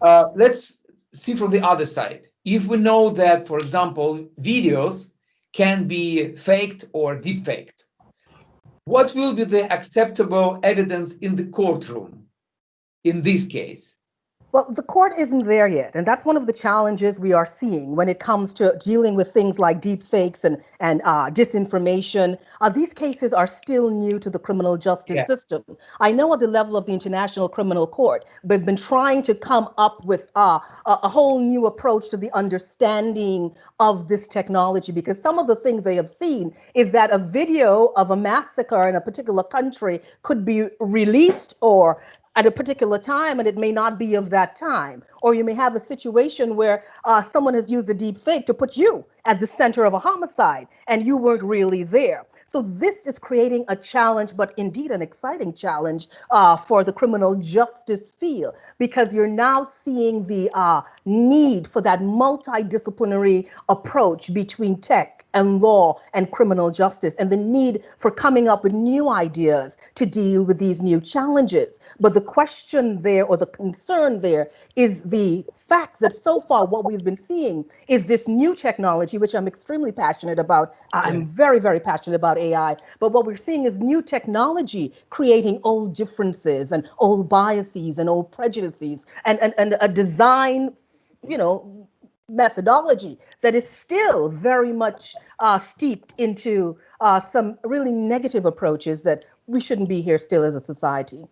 Uh, let's see from the other side. If we know that, for example, videos can be faked or deepfaked, what will be the acceptable evidence in the courtroom in this case? Well, the court isn't there yet, and that's one of the challenges we are seeing when it comes to dealing with things like deep fakes and and uh, disinformation. Uh, these cases are still new to the criminal justice yeah. system. I know at the level of the International Criminal Court, they've been trying to come up with uh, a, a whole new approach to the understanding of this technology because some of the things they have seen is that a video of a massacre in a particular country could be released or at a particular time and it may not be of that time. Or you may have a situation where uh, someone has used a deep fake to put you at the center of a homicide and you weren't really there. So this is creating a challenge, but indeed an exciting challenge uh, for the criminal justice field, because you're now seeing the uh, need for that multidisciplinary approach between tech and law and criminal justice and the need for coming up with new ideas to deal with these new challenges. But the question there or the concern there is the fact that so far what we've been seeing is this new technology, which I'm extremely passionate about. I'm very, very passionate about AI. But what we're seeing is new technology creating old differences and old biases and old prejudices and, and, and a design, you know, methodology that is still very much uh, steeped into uh, some really negative approaches that we shouldn't be here still as a society.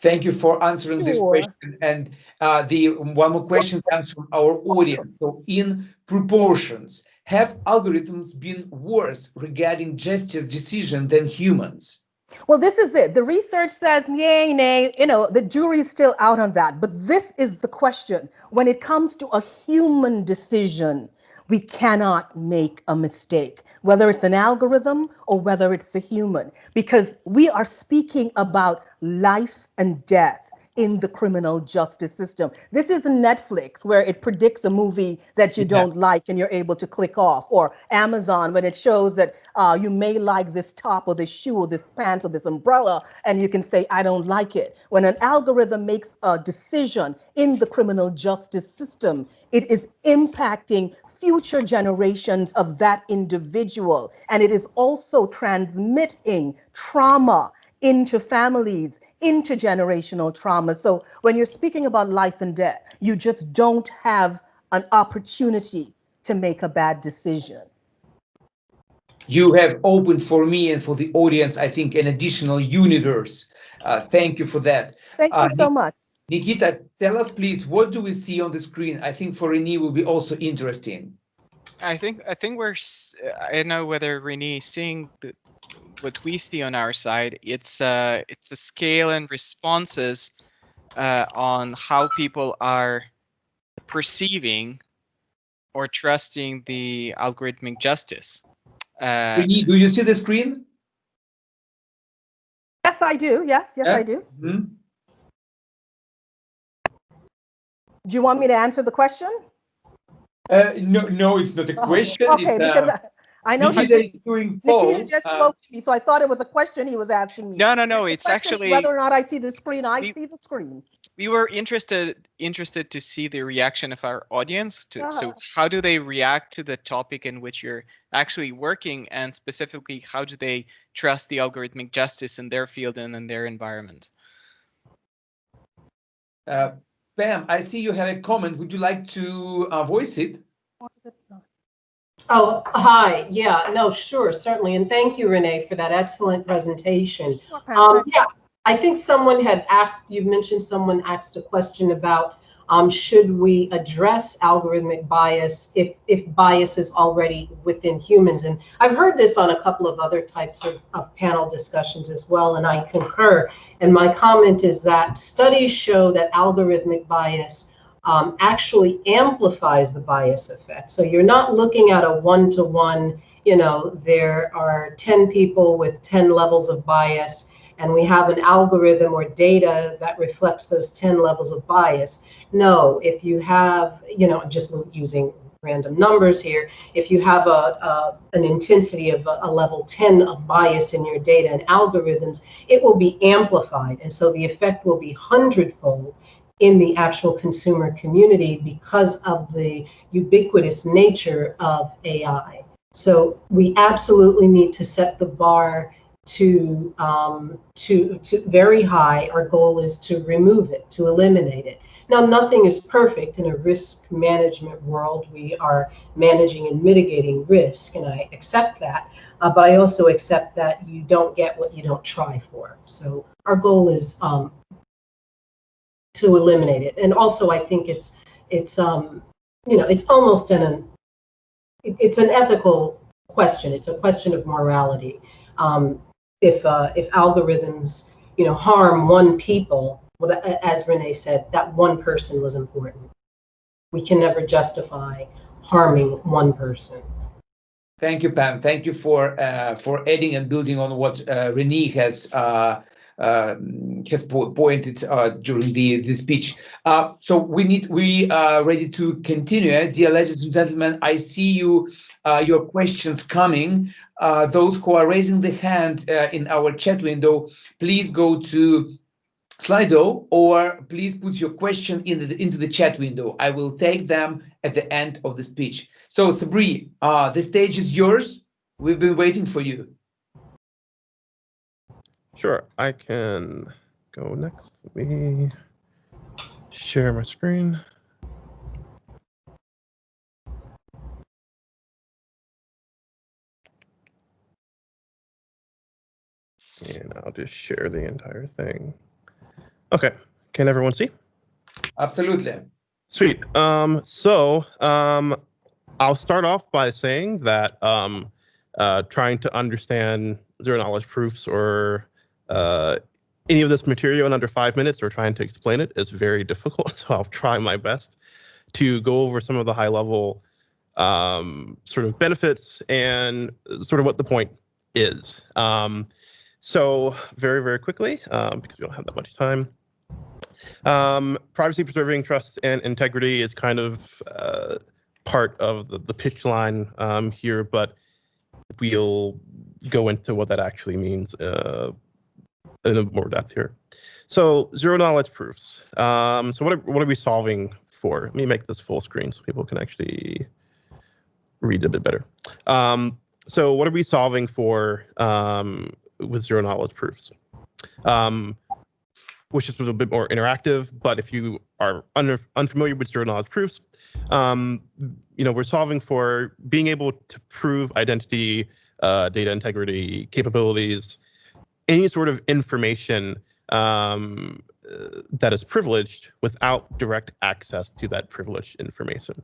Thank you for answering sure. this question. And uh, the one more question comes from our audience. So in proportions, have algorithms been worse regarding justice decision than humans? Well, this is it. The research says, yay, nay, you know, the jury's still out on that. But this is the question. When it comes to a human decision, we cannot make a mistake, whether it's an algorithm or whether it's a human, because we are speaking about life and death in the criminal justice system. This is Netflix where it predicts a movie that you don't yeah. like and you're able to click off, or Amazon when it shows that uh, you may like this top or this shoe or this pants or this umbrella and you can say, I don't like it. When an algorithm makes a decision in the criminal justice system, it is impacting future generations of that individual. And it is also transmitting trauma into families intergenerational trauma. So when you're speaking about life and death, you just don't have an opportunity to make a bad decision. You have opened for me and for the audience, I think, an additional universe. Uh, thank you for that. Thank you uh, so much. Nikita, tell us, please, what do we see on the screen? I think for Renee will be also interesting. I think I think we're I don't know whether Renee is seeing the, what we see on our side, it's uh, it's a scale and responses uh, on how people are perceiving or trusting the algorithmic justice. Uh, do you see the screen? Yes, I do. Yes, yes, yeah. I do. Mm -hmm. Do you want me to answer the question? Uh, no, no, it's not a oh, question. Oh, okay, it's, because uh, I know Nikita he just, doing Nikita just uh, spoke to me, so I thought it was a question he was asking me. No, no, no. It's actually whether or not I see the screen. I we, see the screen. We were interested interested to see the reaction of our audience. To, So ah. how do they react to the topic in which you're actually working, and specifically, how do they trust the algorithmic justice in their field and in their environment? Uh, Pam, I see you have a comment. Would you like to uh, voice it? Oh, hi. Yeah, no, sure, certainly. And thank you, Renee, for that excellent presentation. Um, yeah, I think someone had asked, you mentioned someone asked a question about um, should we address algorithmic bias if, if bias is already within humans? And I've heard this on a couple of other types of, of panel discussions as well, and I concur. And my comment is that studies show that algorithmic bias um, actually amplifies the bias effect. So you're not looking at a one-to-one, you know, there are 10 people with 10 levels of bias, and we have an algorithm or data that reflects those 10 levels of bias. No, if you have, you know, just using random numbers here, if you have a, a an intensity of a, a, level 10 of bias in your data and algorithms, it will be amplified. And so the effect will be hundredfold in the actual consumer community because of the ubiquitous nature of AI. So we absolutely need to set the bar to, um, to, to very high. Our goal is to remove it, to eliminate it. Now, nothing is perfect in a risk management world. We are managing and mitigating risk, and I accept that. Uh, but I also accept that you don't get what you don't try for. So our goal is um, to eliminate it. And also, I think it's it's um, you know it's almost an an, it's an ethical question. It's a question of morality. Um, if uh, if algorithms you know harm one people well, as Renee said, that one person was important. We can never justify harming one person. Thank you, Pam. Thank you for uh, for adding and building on what uh, Renee has uh, has po pointed uh, during the, the speech. Uh, so we need we are ready to continue. Eh? Dear ladies and gentlemen, I see you uh, your questions coming. those who are raising the hand in our chat window, please go to Slido, or please put your question in the, into the chat window. I will take them at the end of the speech. So Sabri, uh, the stage is yours. We've been waiting for you. Sure, I can go next. Let me share my screen. And I'll just share the entire thing. Okay. Can everyone see? Absolutely. Sweet. Um, so um, I'll start off by saying that um, uh, trying to understand zero knowledge proofs or uh, any of this material in under five minutes or trying to explain it is very difficult. So I'll try my best to go over some of the high level um, sort of benefits and sort of what the point is. Um, so very, very quickly, um, because we don't have that much time, um, privacy preserving trust and integrity is kind of uh, part of the, the pitch line um, here, but we'll go into what that actually means uh, in more depth here. So zero knowledge proofs. Um, so what are, what are we solving for? Let me make this full screen so people can actually read a bit better. Um, so what are we solving for um, with zero knowledge proofs? Um, which is a bit more interactive. But if you are un unfamiliar with zero knowledge proofs, um, you know, we're solving for being able to prove identity, uh, data integrity, capabilities, any sort of information um, uh, that is privileged without direct access to that privileged information.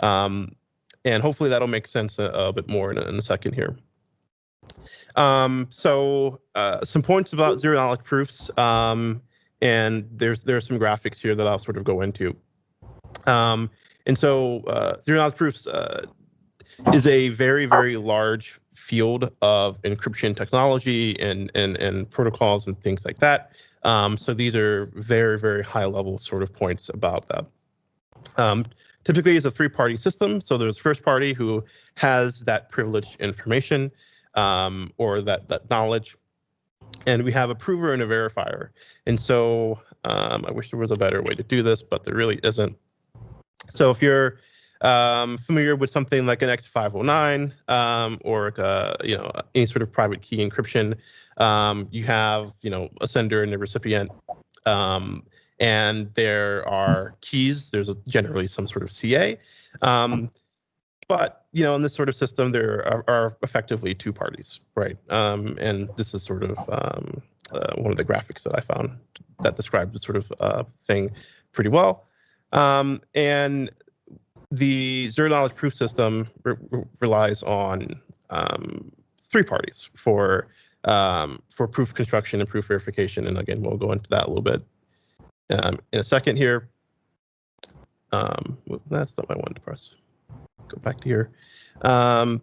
Um, and hopefully that'll make sense a, a bit more in a, in a second here. Um, so uh, some points about zero knowledge proofs. Um, and there's there are some graphics here that I'll sort of go into. Um, and so uh, zero knowledge proofs uh, is a very very large field of encryption technology and and and protocols and things like that. Um, so these are very very high level sort of points about that. Um, typically, it's a three party system. So there's first party who has that privileged information um, or that that knowledge and we have a prover and a verifier. And so um, I wish there was a better way to do this, but there really isn't. So if you're um, familiar with something like an X509 um, or uh, you know any sort of private key encryption, um, you have you know a sender and a recipient, um, and there are keys. There's a, generally some sort of CA. Um, but you know, in this sort of system, there are, are effectively two parties, right? Um, and this is sort of uh, one of the graphics that I found that describes this sort of uh, thing pretty well. Um, and the zero knowledge proof system re relies on um, three parties for um, for proof construction and proof verification. And again, we'll go into that a little bit um, in a second here. Um, that's not what I wanted to press. Go back to here. Um,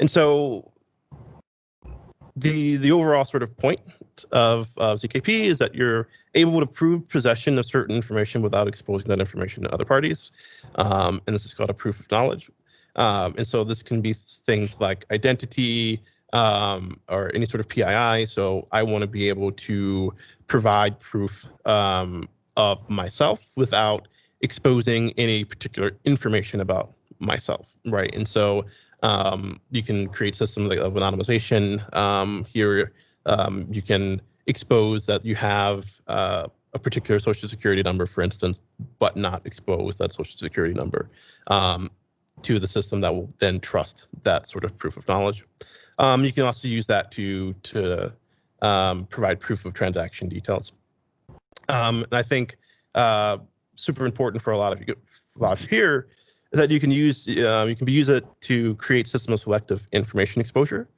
and so the the overall sort of point of, ZKP is that you're able to prove possession of certain information without exposing that information to other parties. Um, and this is called a proof of knowledge. Um, and so this can be things like identity um, or any sort of PII. So I want to be able to provide proof um, of myself without exposing any particular information about myself, right? And so um, you can create systems of anonymization. Um, here, um, you can expose that you have uh, a particular social security number, for instance, but not expose that social security number um, to the system that will then trust that sort of proof of knowledge. Um, you can also use that to to um, provide proof of transaction details. and I think uh, super important for a lot of you, a lot of you here that you can use uh, you can use it to create system of selective information exposure.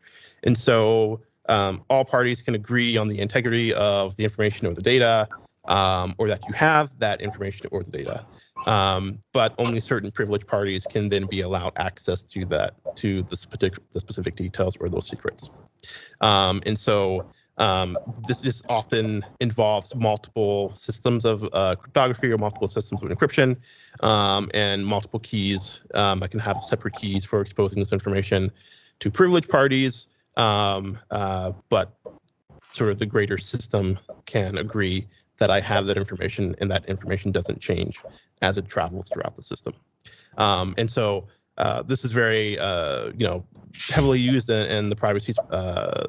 And so um, all parties can agree on the integrity of the information or the data, um, or that you have that information or the data. Um, but only certain privileged parties can then be allowed access to that to the specific the specific details or those secrets. Um, and so um, this, this often involves multiple systems of uh, cryptography or multiple systems of encryption um, and multiple keys. I can have separate keys for exposing this information to privileged parties, um, uh, but sort of the greater system can agree that I have that information and that information doesn't change as it travels throughout the system. Um, and so uh, this is very, uh, you know, heavily used in, in the privacy uh,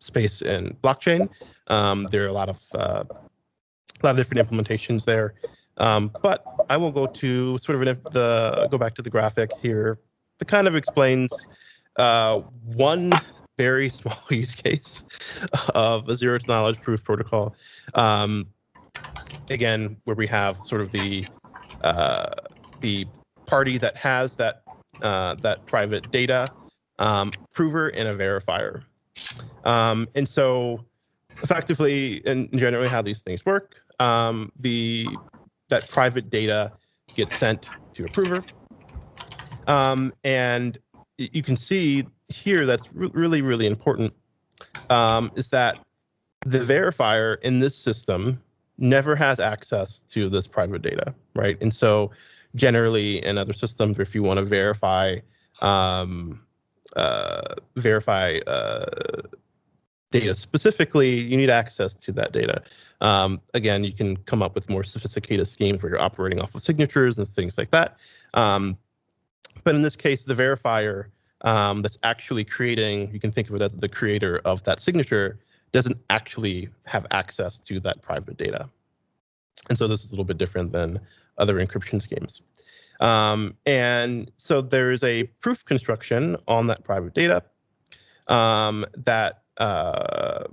space in blockchain. Um, there are a lot of uh, a lot of different implementations there. Um, but I will go to sort of the go back to the graphic here that kind of explains uh, one very small use case of a zero knowledge proof protocol. Um, again, where we have sort of the uh, the party that has that uh, that private data um, prover and a verifier. Um, and so effectively and generally how these things work, um, the that private data gets sent to a prover. Um, and you can see here that's re really, really important um, is that the verifier in this system never has access to this private data, right? And so generally in other systems, if you want to verify um, uh, verify uh, data specifically, you need access to that data. Um, again, you can come up with more sophisticated schemes where you're operating off of signatures and things like that. Um, but in this case, the verifier um, that's actually creating, you can think of it as the creator of that signature, doesn't actually have access to that private data. And so this is a little bit different than other encryption schemes. Um, and so there is a proof construction on that private data um, that uh,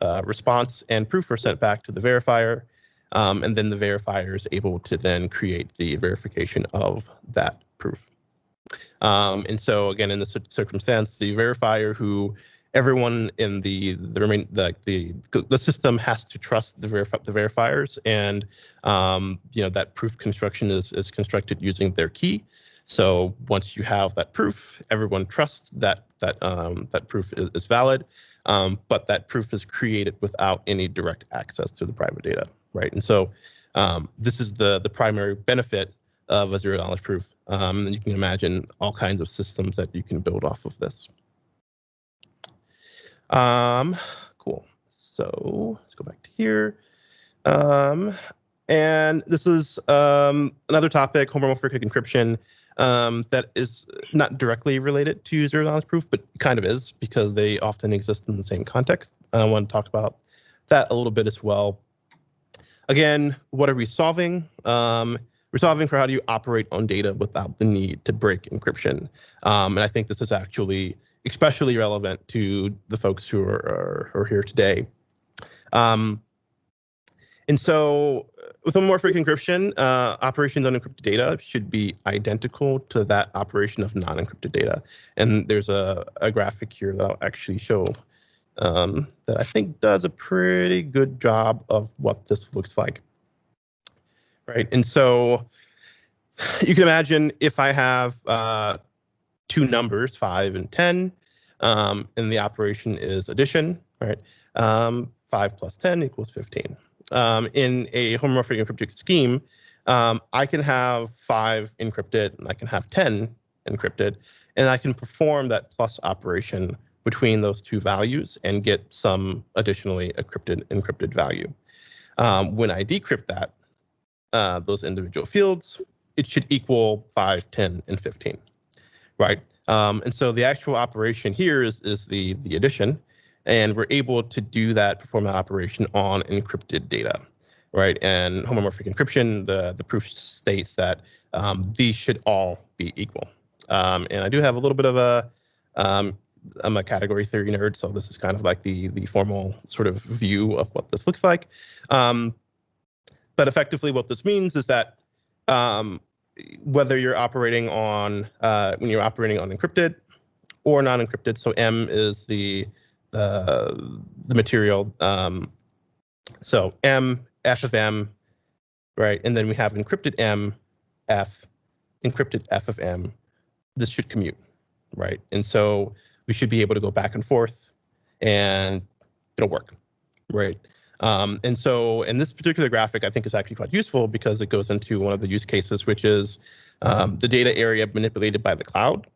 uh, response and proof are sent back to the verifier. Um, and then the verifier is able to then create the verification of that proof. Um, and so again, in this circumstance, the verifier who everyone in the the remain the the the system has to trust the verify the verifiers, and um, you know that proof construction is is constructed using their key. So once you have that proof, everyone trusts that that um, that proof is, is valid, um, but that proof is created without any direct access to the private data, right? And so um, this is the the primary benefit of a zero knowledge proof. Um, and you can imagine all kinds of systems that you can build off of this. Um, cool. So let's go back to here. Um, and this is um, another topic, homomorphic encryption, um, that is not directly related to zero knowledge proof, but kind of is because they often exist in the same context. I want to talk about that a little bit as well. Again, what are we solving? We're solving for how do you operate on data without the need to break encryption. Um, and I think this is actually especially relevant to the folks who are, are, are here today. Um, and so with homomorphic encryption, uh, operations on encrypted data should be identical to that operation of non-encrypted data. And there's a, a graphic here that I'll actually show um, that I think does a pretty good job of what this looks like. Right, and so you can imagine if I have uh, two numbers, five and 10, um, and the operation is addition, right? Um, five plus 10 equals 15 um, in a homomorphic encrypted scheme, um, I can have five encrypted and I can have 10 encrypted, and I can perform that plus operation between those two values and get some additionally encrypted encrypted value. Um, when I decrypt that, uh, those individual fields, it should equal 5, 10, and 15, right? Um, and so the actual operation here is, is the, the addition and we're able to do that, perform that operation on encrypted data, right? And homomorphic encryption, the, the proof states that um, these should all be equal. Um, and I do have a little bit of a, um, I'm a category theory nerd, so this is kind of like the, the formal sort of view of what this looks like. Um, but effectively what this means is that um, whether you're operating on, uh, when you're operating on encrypted or non-encrypted, so M is the uh, the material. Um, so M, F of M, right? And then we have encrypted M, F, encrypted F of M. This should commute, right? And so we should be able to go back and forth and it'll work, right? Um, and so in this particular graphic, I think is actually quite useful because it goes into one of the use cases, which is um, the data area manipulated by the cloud.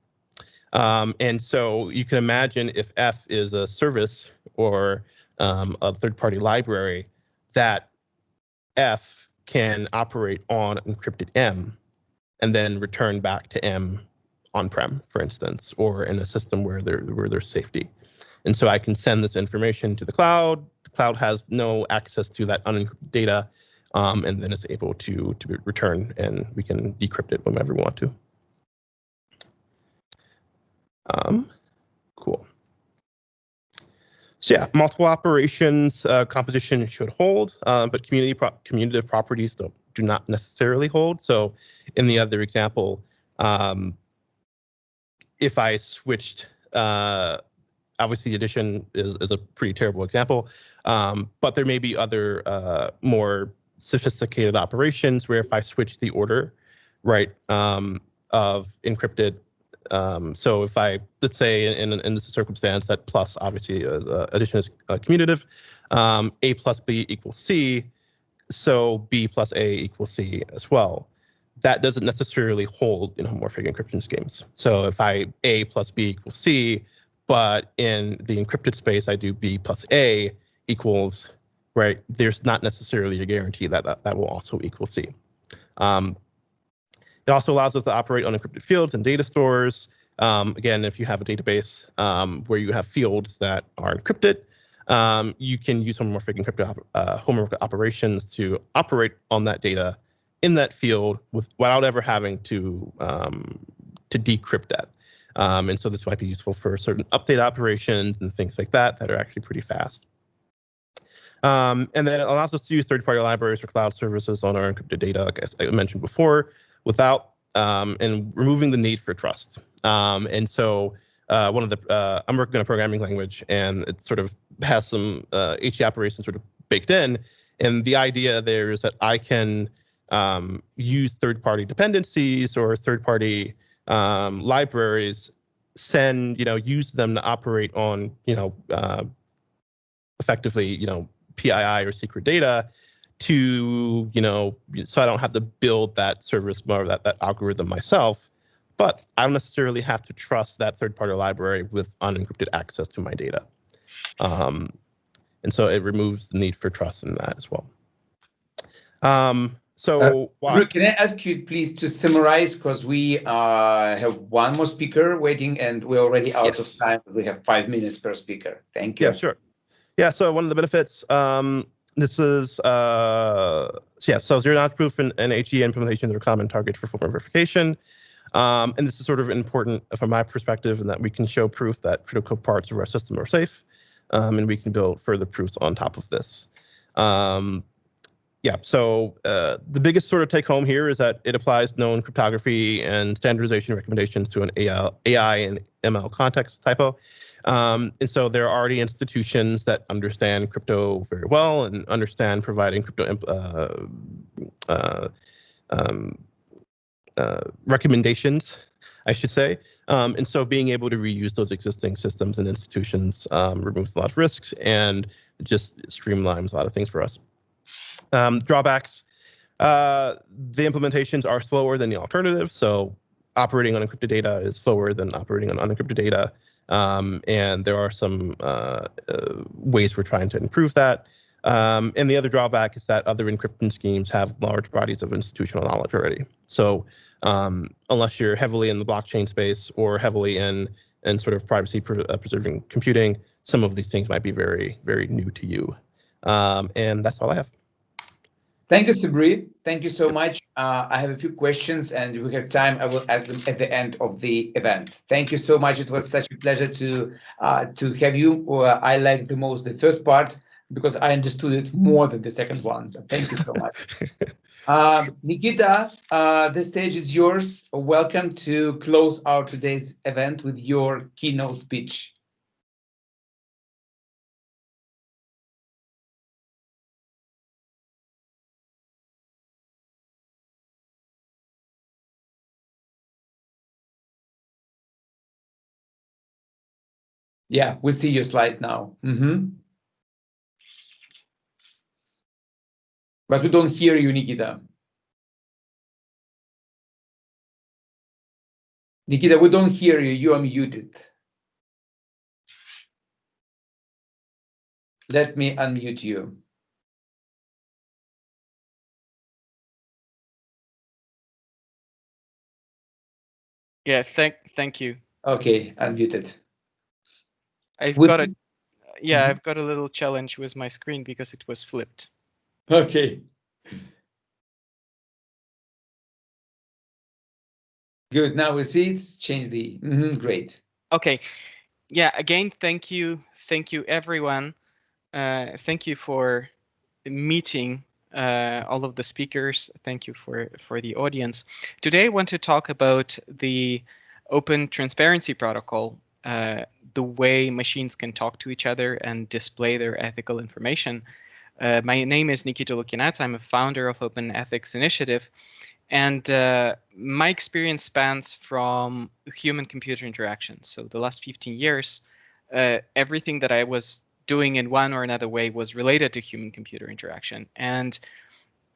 Um, and so you can imagine if F is a service or um, a third-party library, that F can operate on encrypted M and then return back to M on-prem, for instance, or in a system where there where there's safety. And so I can send this information to the cloud. Cloud has no access to that unencrypted data, um, and then it's able to to return, and we can decrypt it whenever we want to. Um, cool. So yeah, multiple operations uh, composition should hold, uh, but community pro commutative properties don't, do not necessarily hold. So in the other example, um, if I switched, uh, obviously addition is, is a pretty terrible example, um, but there may be other uh, more sophisticated operations where if I switch the order, right, um, of encrypted um, so if I, let's say in, in this circumstance that plus obviously uh, addition is uh, commutative, um, A plus B equals C, so B plus A equals C as well. That doesn't necessarily hold in homomorphic encryption schemes. So if I A plus B equals C, but in the encrypted space I do B plus A equals, right, there's not necessarily a guarantee that that, that will also equal C. Um, it also allows us to operate on encrypted fields and data stores. Um, again, if you have a database um, where you have fields that are encrypted, um, you can use homomorphic encrypted uh, homomorphic operations to operate on that data in that field with, without ever having to um, to decrypt that. Um, and so this might be useful for certain update operations and things like that that are actually pretty fast. Um, and then it allows us to use third-party libraries or cloud services on our encrypted data, like I mentioned before, without um, and removing the need for trust. Um, and so uh, one of the uh, I'm working on a programming language, and it sort of has some uh, HE operations sort of baked in. And the idea there is that I can um, use third-party dependencies or third-party um, libraries, send you know use them to operate on you know uh, effectively you know PII or secret data to, you know, so I don't have to build that service or that, that algorithm myself, but I don't necessarily have to trust that third-party library with unencrypted access to my data. Um, and so it removes the need for trust in that as well. Um, so uh, can I ask you please to summarize because we uh, have one more speaker waiting and we're already out yes. of time. We have five minutes per speaker. Thank you. Yeah, sure. Yeah, so one of the benefits um, this is uh, so yeah, so zero knowledge proof and, and HE implementations are common targets for formal verification. Um, and this is sort of important from my perspective in that we can show proof that critical parts of our system are safe, um, and we can build further proofs on top of this. Um, yeah, so uh, the biggest sort of take home here is that it applies known cryptography and standardization recommendations to an AI, AI and ML context typo. Um, and so there are already institutions that understand crypto very well and understand providing crypto uh, uh, um, uh, recommendations, I should say. Um, and so being able to reuse those existing systems and institutions um, removes a lot of risks and just streamlines a lot of things for us. Um, drawbacks, uh, the implementations are slower than the alternative. So operating on encrypted data is slower than operating on unencrypted data. Um, and there are some uh, uh, ways we're trying to improve that. Um, and the other drawback is that other encryption schemes have large bodies of institutional knowledge already. So um, unless you're heavily in the blockchain space or heavily in in sort of privacy pre uh, preserving computing, some of these things might be very, very new to you. Um, and that's all I have. Thank you, Sabri. Thank you so much. Uh, I have a few questions, and if we have time, I will ask them at the end of the event. Thank you so much. It was such a pleasure to uh, to have you. Uh, I liked the most the first part because I understood it more than the second one. But thank you so much. um, Nikita, uh, the stage is yours. Welcome to close our today's event with your keynote speech. Yeah, we see your slide now. Mm -hmm. But we don't hear you, Nikita. Nikita, we don't hear you. You are muted. Let me unmute you. Yeah, thank thank you. Okay, unmuted. I've with got a yeah, mm -hmm. I've got a little challenge with my screen because it was flipped. Okay. Good. Now we see it's changed the mm -hmm, great. Okay. Yeah. Again, thank you, thank you, everyone. Uh, thank you for meeting uh, all of the speakers. Thank you for for the audience. Today, I want to talk about the Open Transparency Protocol, uh, the way machines can talk to each other and display their ethical information. Uh, my name is Nikita Lukianets. I'm a founder of Open Ethics Initiative. And uh, my experience spans from human-computer interactions. So the last 15 years, uh, everything that I was doing in one or another way was related to human-computer interaction. And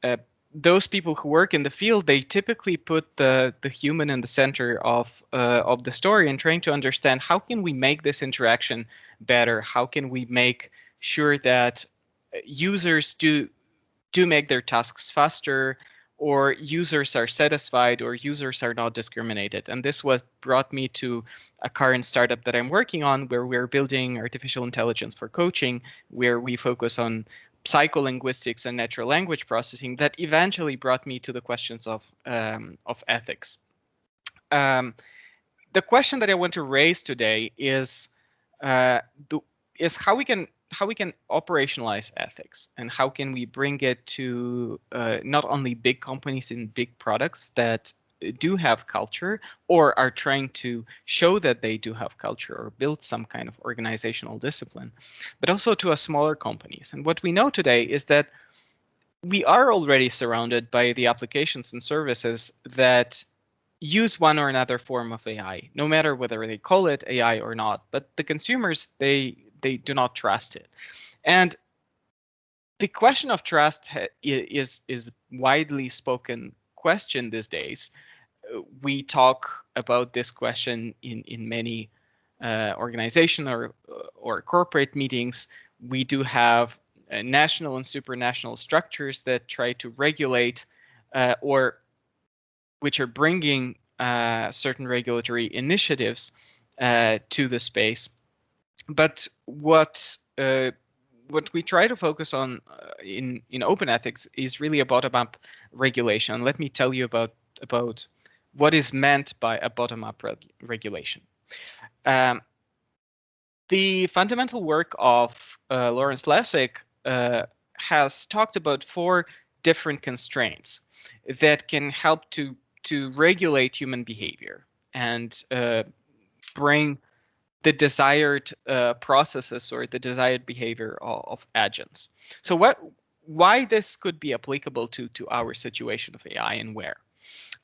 uh, those people who work in the field, they typically put the, the human in the center of, uh, of the story and trying to understand how can we make this interaction better? How can we make sure that users do do make their tasks faster or users are satisfied or users are not discriminated. And this was brought me to a current startup that I'm working on where we're building artificial intelligence for coaching, where we focus on psycholinguistics and natural language processing that eventually brought me to the questions of, um, of ethics. Um, the question that I want to raise today is, uh, the, is how we can how we can operationalize ethics and how can we bring it to uh, not only big companies and big products that do have culture or are trying to show that they do have culture or build some kind of organizational discipline, but also to a smaller companies. And what we know today is that we are already surrounded by the applications and services that use one or another form of AI, no matter whether they call it AI or not. But the consumers, they they do not trust it. And the question of trust is is widely spoken question these days. We talk about this question in in many uh, organization or or corporate meetings. We do have uh, national and supranational structures that try to regulate uh, or which are bringing uh, certain regulatory initiatives uh, to the space but what uh, what we try to focus on uh, in in open ethics is really a bottom-up regulation. Let me tell you about about what is meant by a bottom-up reg regulation. Um, the fundamental work of uh, Lawrence Lessig uh, has talked about four different constraints that can help to to regulate human behavior and uh, bring the desired uh, processes or the desired behavior of, of, agents. So what why this could be applicable to to our situation of AI and where?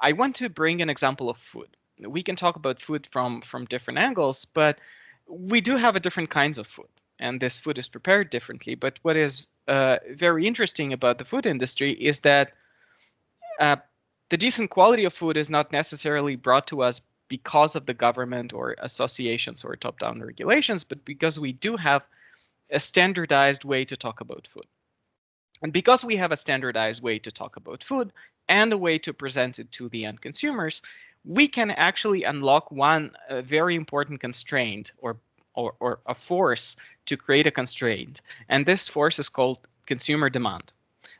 I want to bring an example of food. We can talk about food from from different angles, but we do have a different kinds of food and this food is prepared differently. But what is uh, very interesting about the food industry is that uh, the decent quality of food is not necessarily brought to us because of the government or associations or top-down regulations, but because we do have a standardized way to talk about food. And because we have a standardized way to talk about food and a way to present it to the end consumers, we can actually unlock one uh, very important constraint or, or, or a force to create a constraint. And this force is called consumer demand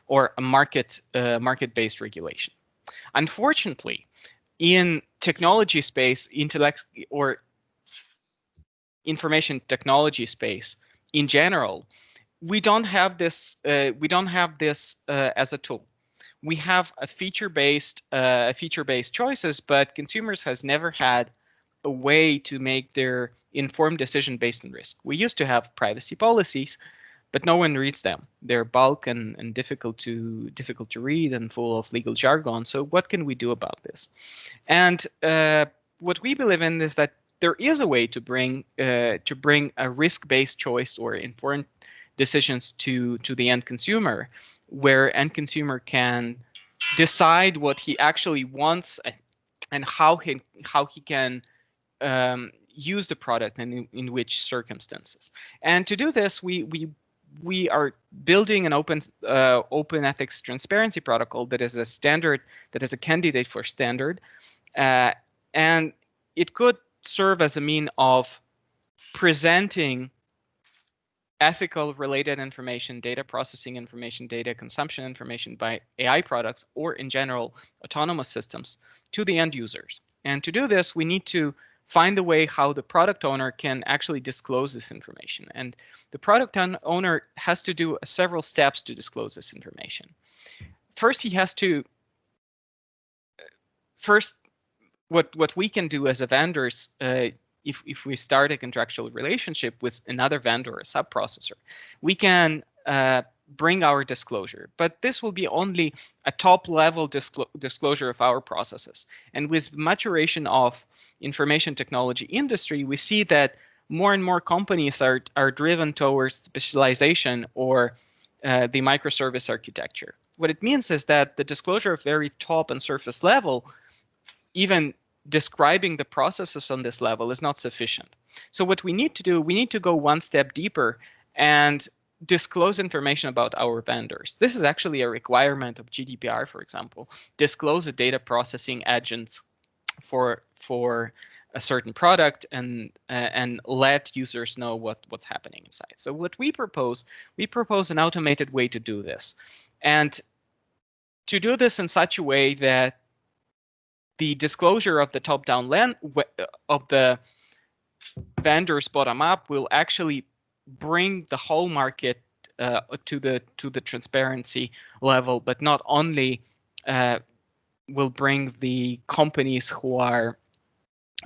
or a market uh, market-based regulation. Unfortunately, in technology space, intellect or information technology space in general, we don't have this. Uh, we don't have this uh, as a tool. We have a feature-based uh, feature-based choices, but consumers has never had a way to make their informed decision based on risk. We used to have privacy policies, but no one reads them. They're bulk and, and difficult to difficult to read and full of legal jargon. So what can we do about this? And uh, what we believe in is that there is a way to bring uh, to bring a risk-based choice or informed decisions to to the end consumer, where end consumer can decide what he actually wants and how he how he can um, use the product and in, in which circumstances. And to do this, we we we are building an open uh, open ethics transparency protocol that is a standard that is a candidate for standard, uh, and it could serve as a mean of presenting ethical related information, data processing information, data consumption information by AI products or in general autonomous systems to the end users. And to do this, we need to find a way how the product owner can actually disclose this information. And the product owner has to do several steps to disclose this information. First, he has to first what what we can do as a vendors uh, if if we start a contractual relationship with another vendor or sub processor, we can uh, bring our disclosure, but this will be only a top level disclo disclosure of our processes. And with maturation of information technology industry, we see that more and more companies are, are driven towards specialization or uh, the microservice architecture. What it means is that the disclosure of very top and surface level, even describing the processes on this level is not sufficient. So what we need to do, we need to go one step deeper and disclose information about our vendors. This is actually a requirement of GDPR, for example. Disclose the data processing agents for for a certain product and uh, and let users know what what's happening inside. So what we propose, we propose an automated way to do this, and to do this in such a way that the disclosure of the top-down land of the vendors bottom up will actually bring the whole market uh, to the to the transparency level, but not only uh, will bring the companies who are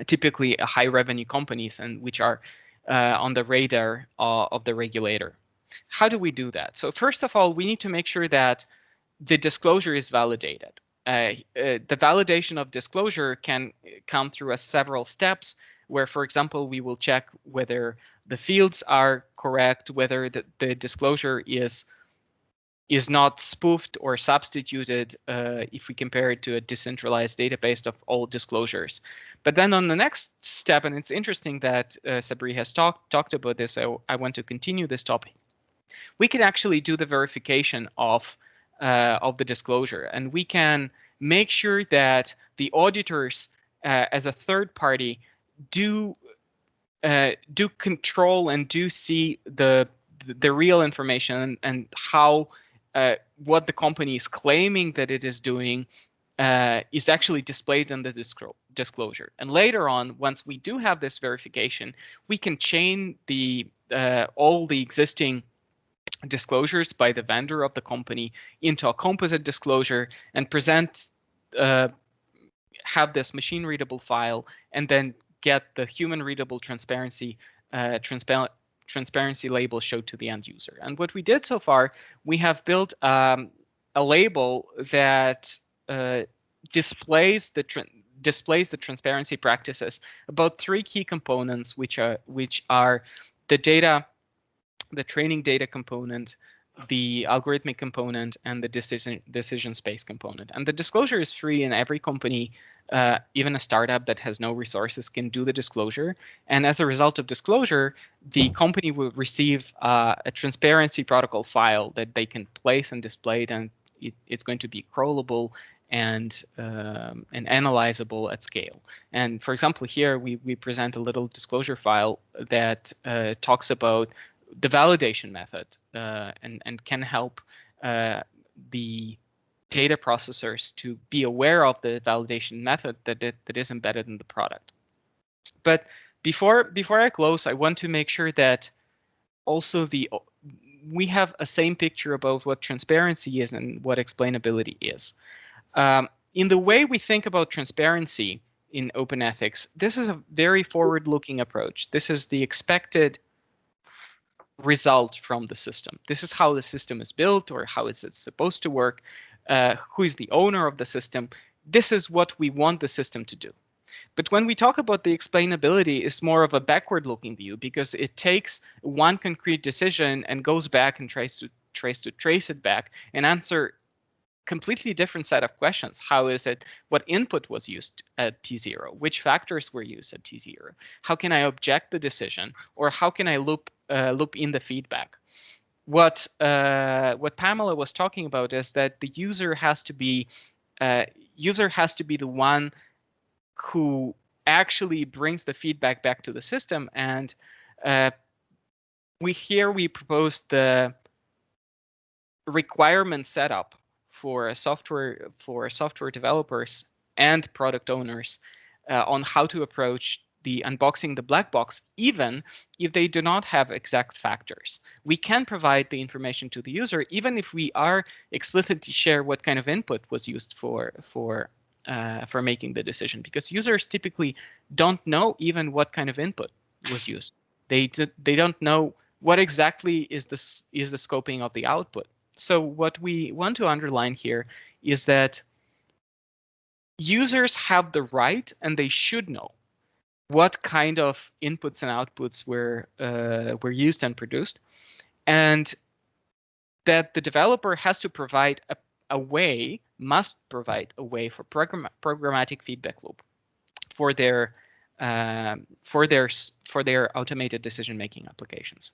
typically high revenue companies and which are uh, on the radar uh, of the regulator. How do we do that? So first of all, we need to make sure that the disclosure is validated. Uh, uh, the validation of disclosure can come through a several steps where, for example, we will check whether the fields are correct, whether the, the disclosure is is not spoofed or substituted uh, if we compare it to a decentralized database of all disclosures. But then on the next step, and it's interesting that uh, Sabri has talked talked about this, I, I want to continue this topic. We can actually do the verification of uh, of the disclosure, and we can make sure that the auditors, uh, as a third party, do uh, do control and do see the the real information and, how uh, what the company is claiming that it is doing uh, is actually displayed in the disclo disclosure. And later on, once we do have this verification, we can chain the uh, all the existing disclosures by the vendor of the company into a composite disclosure and present uh, have this machine readable file and then get the human readable transparency uh, transparent transparency label showed to the end user. And what we did so far, we have built um, a label that uh, displays the displays the transparency practices about three key components, which are which are the data, the training data component, the algorithmic component, and the decision decision space component. And the disclosure is free, and every company uh, even a startup that has no resources can do the disclosure. And as a result of disclosure, the company will receive uh, a transparency protocol file that they can place and display it, and it, it's going to be crawlable and um, and analyzable at scale. And for example, here we we present a little disclosure file that uh, talks about the validation method uh, and and can help uh, the data processors to be aware of the validation method that, it, that is embedded in the product. But before before I close, I want to make sure that also the we have a same picture about what transparency is and what explainability is. Um, in the way we think about transparency in open ethics, this is a very forward-looking approach. This is the expected result from the system. This is how the system is built or how is it supposed to work uh, who is the owner of the system. This is what we want the system to do. But when we talk about the explainability, it's more of a backward looking view because it takes one concrete decision and goes back and tries to trace to trace it back and answer completely different set of questions. How is it, what input was used at T0? Which factors were used at T0? How can I object the decision? Or how can I loop, loop in the feedback? what uh, what Pamela was talking about is that the user has to be uh, user has to be the one who actually brings the feedback back to the system and uh, we here we propose the requirement setup for a software for software developers and product owners uh, on how to approach the unboxing the black box, even if they do not have exact factors. We can provide the information to the user, even if we are explicitly share what kind of input was used for, for, uh, for making the decision, because users typically don't know even what kind of input was used. They, they don't know what exactly is, this, is the scoping of the output. So what we want to underline here is that users have the right and they should know what kind of inputs and outputs were uh, were used and produced, and that the developer has to provide a, a way, must provide a way for program, programmatic feedback loop for their uh, for their for their automated decision making applications.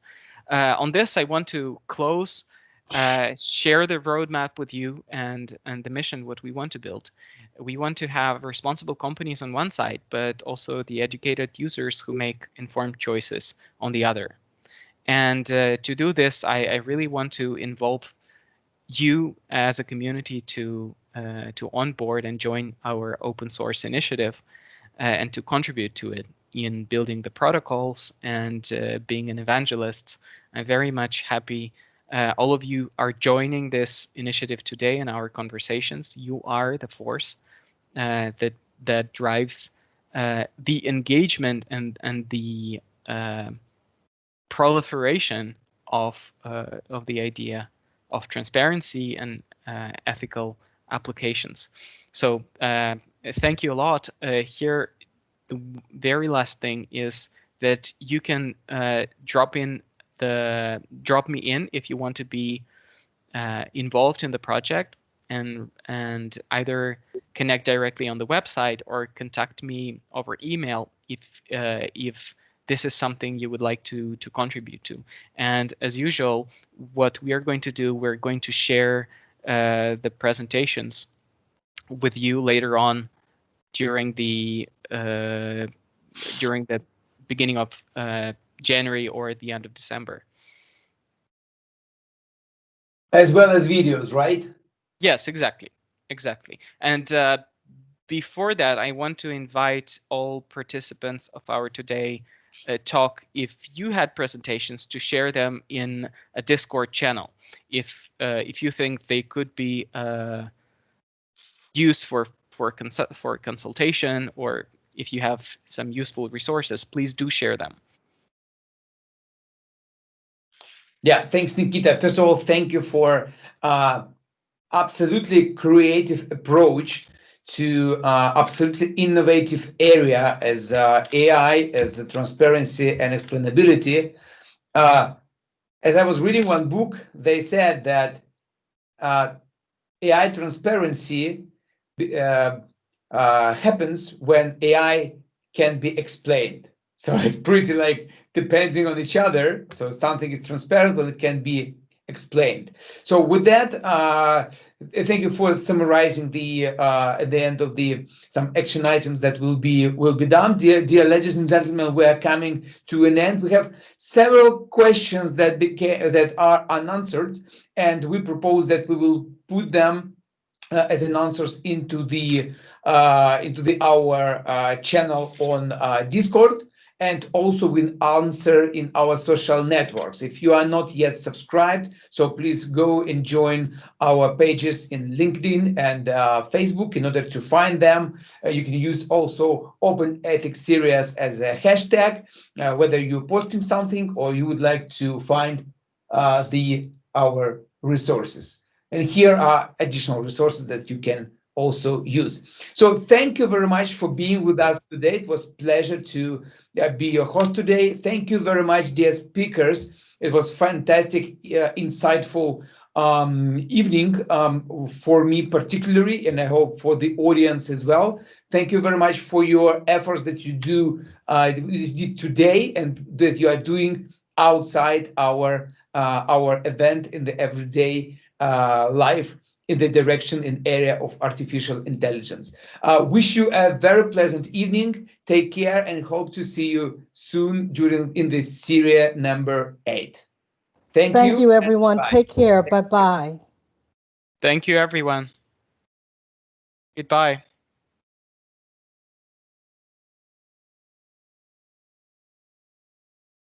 Uh, on this, I want to close uh, share the roadmap with you and and the mission what we want to build. We want to have responsible companies on one side but also the educated users who make informed choices on the other. And uh, to do this I, I, really want to involve you as a community to uh, to onboard and join our open source initiative uh, and to contribute to it in building the protocols and uh, being an evangelist. I'm very much happy uh, all of you are joining this initiative today in our conversations. You are the force uh, that that drives uh, the engagement and and the uh, proliferation of uh, of the idea of transparency and uh, ethical applications. So thank you a lot. here, the very last thing is that you can drop in the drop me in if you want to be uh, involved in the project and and either connect directly on the website or contact me over email if uh, if this is something you would like to to contribute to. And as usual, what we are going to do, we're going to share uh, the presentations with you later on during the uh, during the beginning of uh, January or at the end of December. As well as videos, right? Yes, exactly. Exactly. And uh, before that, I want to invite all participants of our today uh, talk if you had presentations to share them in a Discord channel. If uh, if you think they could be uh, used for for consul- for consultation or if you have some useful resources, please do share them. Yeah, thanks, Nikita. First of all, thank you for uh, absolutely creative approach to uh, absolutely innovative area as uh, AI, as the transparency and explainability. Uh, as I was reading one book, they said that uh, AI transparency uh, uh, happens when AI can be explained. So it's pretty like depending on each other. So something is transparent, but it can be explained. So with that, uh, thank you for summarizing the uh, at the end of the some action items that will be will be done. Dear, dear ladies and gentlemen, we are coming to an end. We have several questions that became that are unanswered, and we propose that we will put them uh, as an answers into the uh, into the our uh, channel on uh, Discord and also will answer in our social networks. If you are not yet subscribed, so please go and join our pages in LinkedIn and uh, Facebook in order to find them. Uh, you can use also Open Ethics Series as a hashtag, uh, whether you're posting something or you would like to find uh, the our resources. And here are additional resources that you can also use. So thank you very much for being with us today. It was pleasure to uh, be your host today. Thank you very much, dear speakers. It was fantastic, uh, insightful um, evening um, for me particularly, and I hope for the audience as well. Thank you very much for your efforts that you do uh, today and that you are doing outside our uh, our event in the everyday uh, life in the direction and area of artificial intelligence. Uh, wish you a very pleasant evening. Take care and hope to see you soon during in the series number eight. Thank, you. Thank you. you, everyone. bye. Take care. Bye-bye. Thank you, everyone. Goodbye.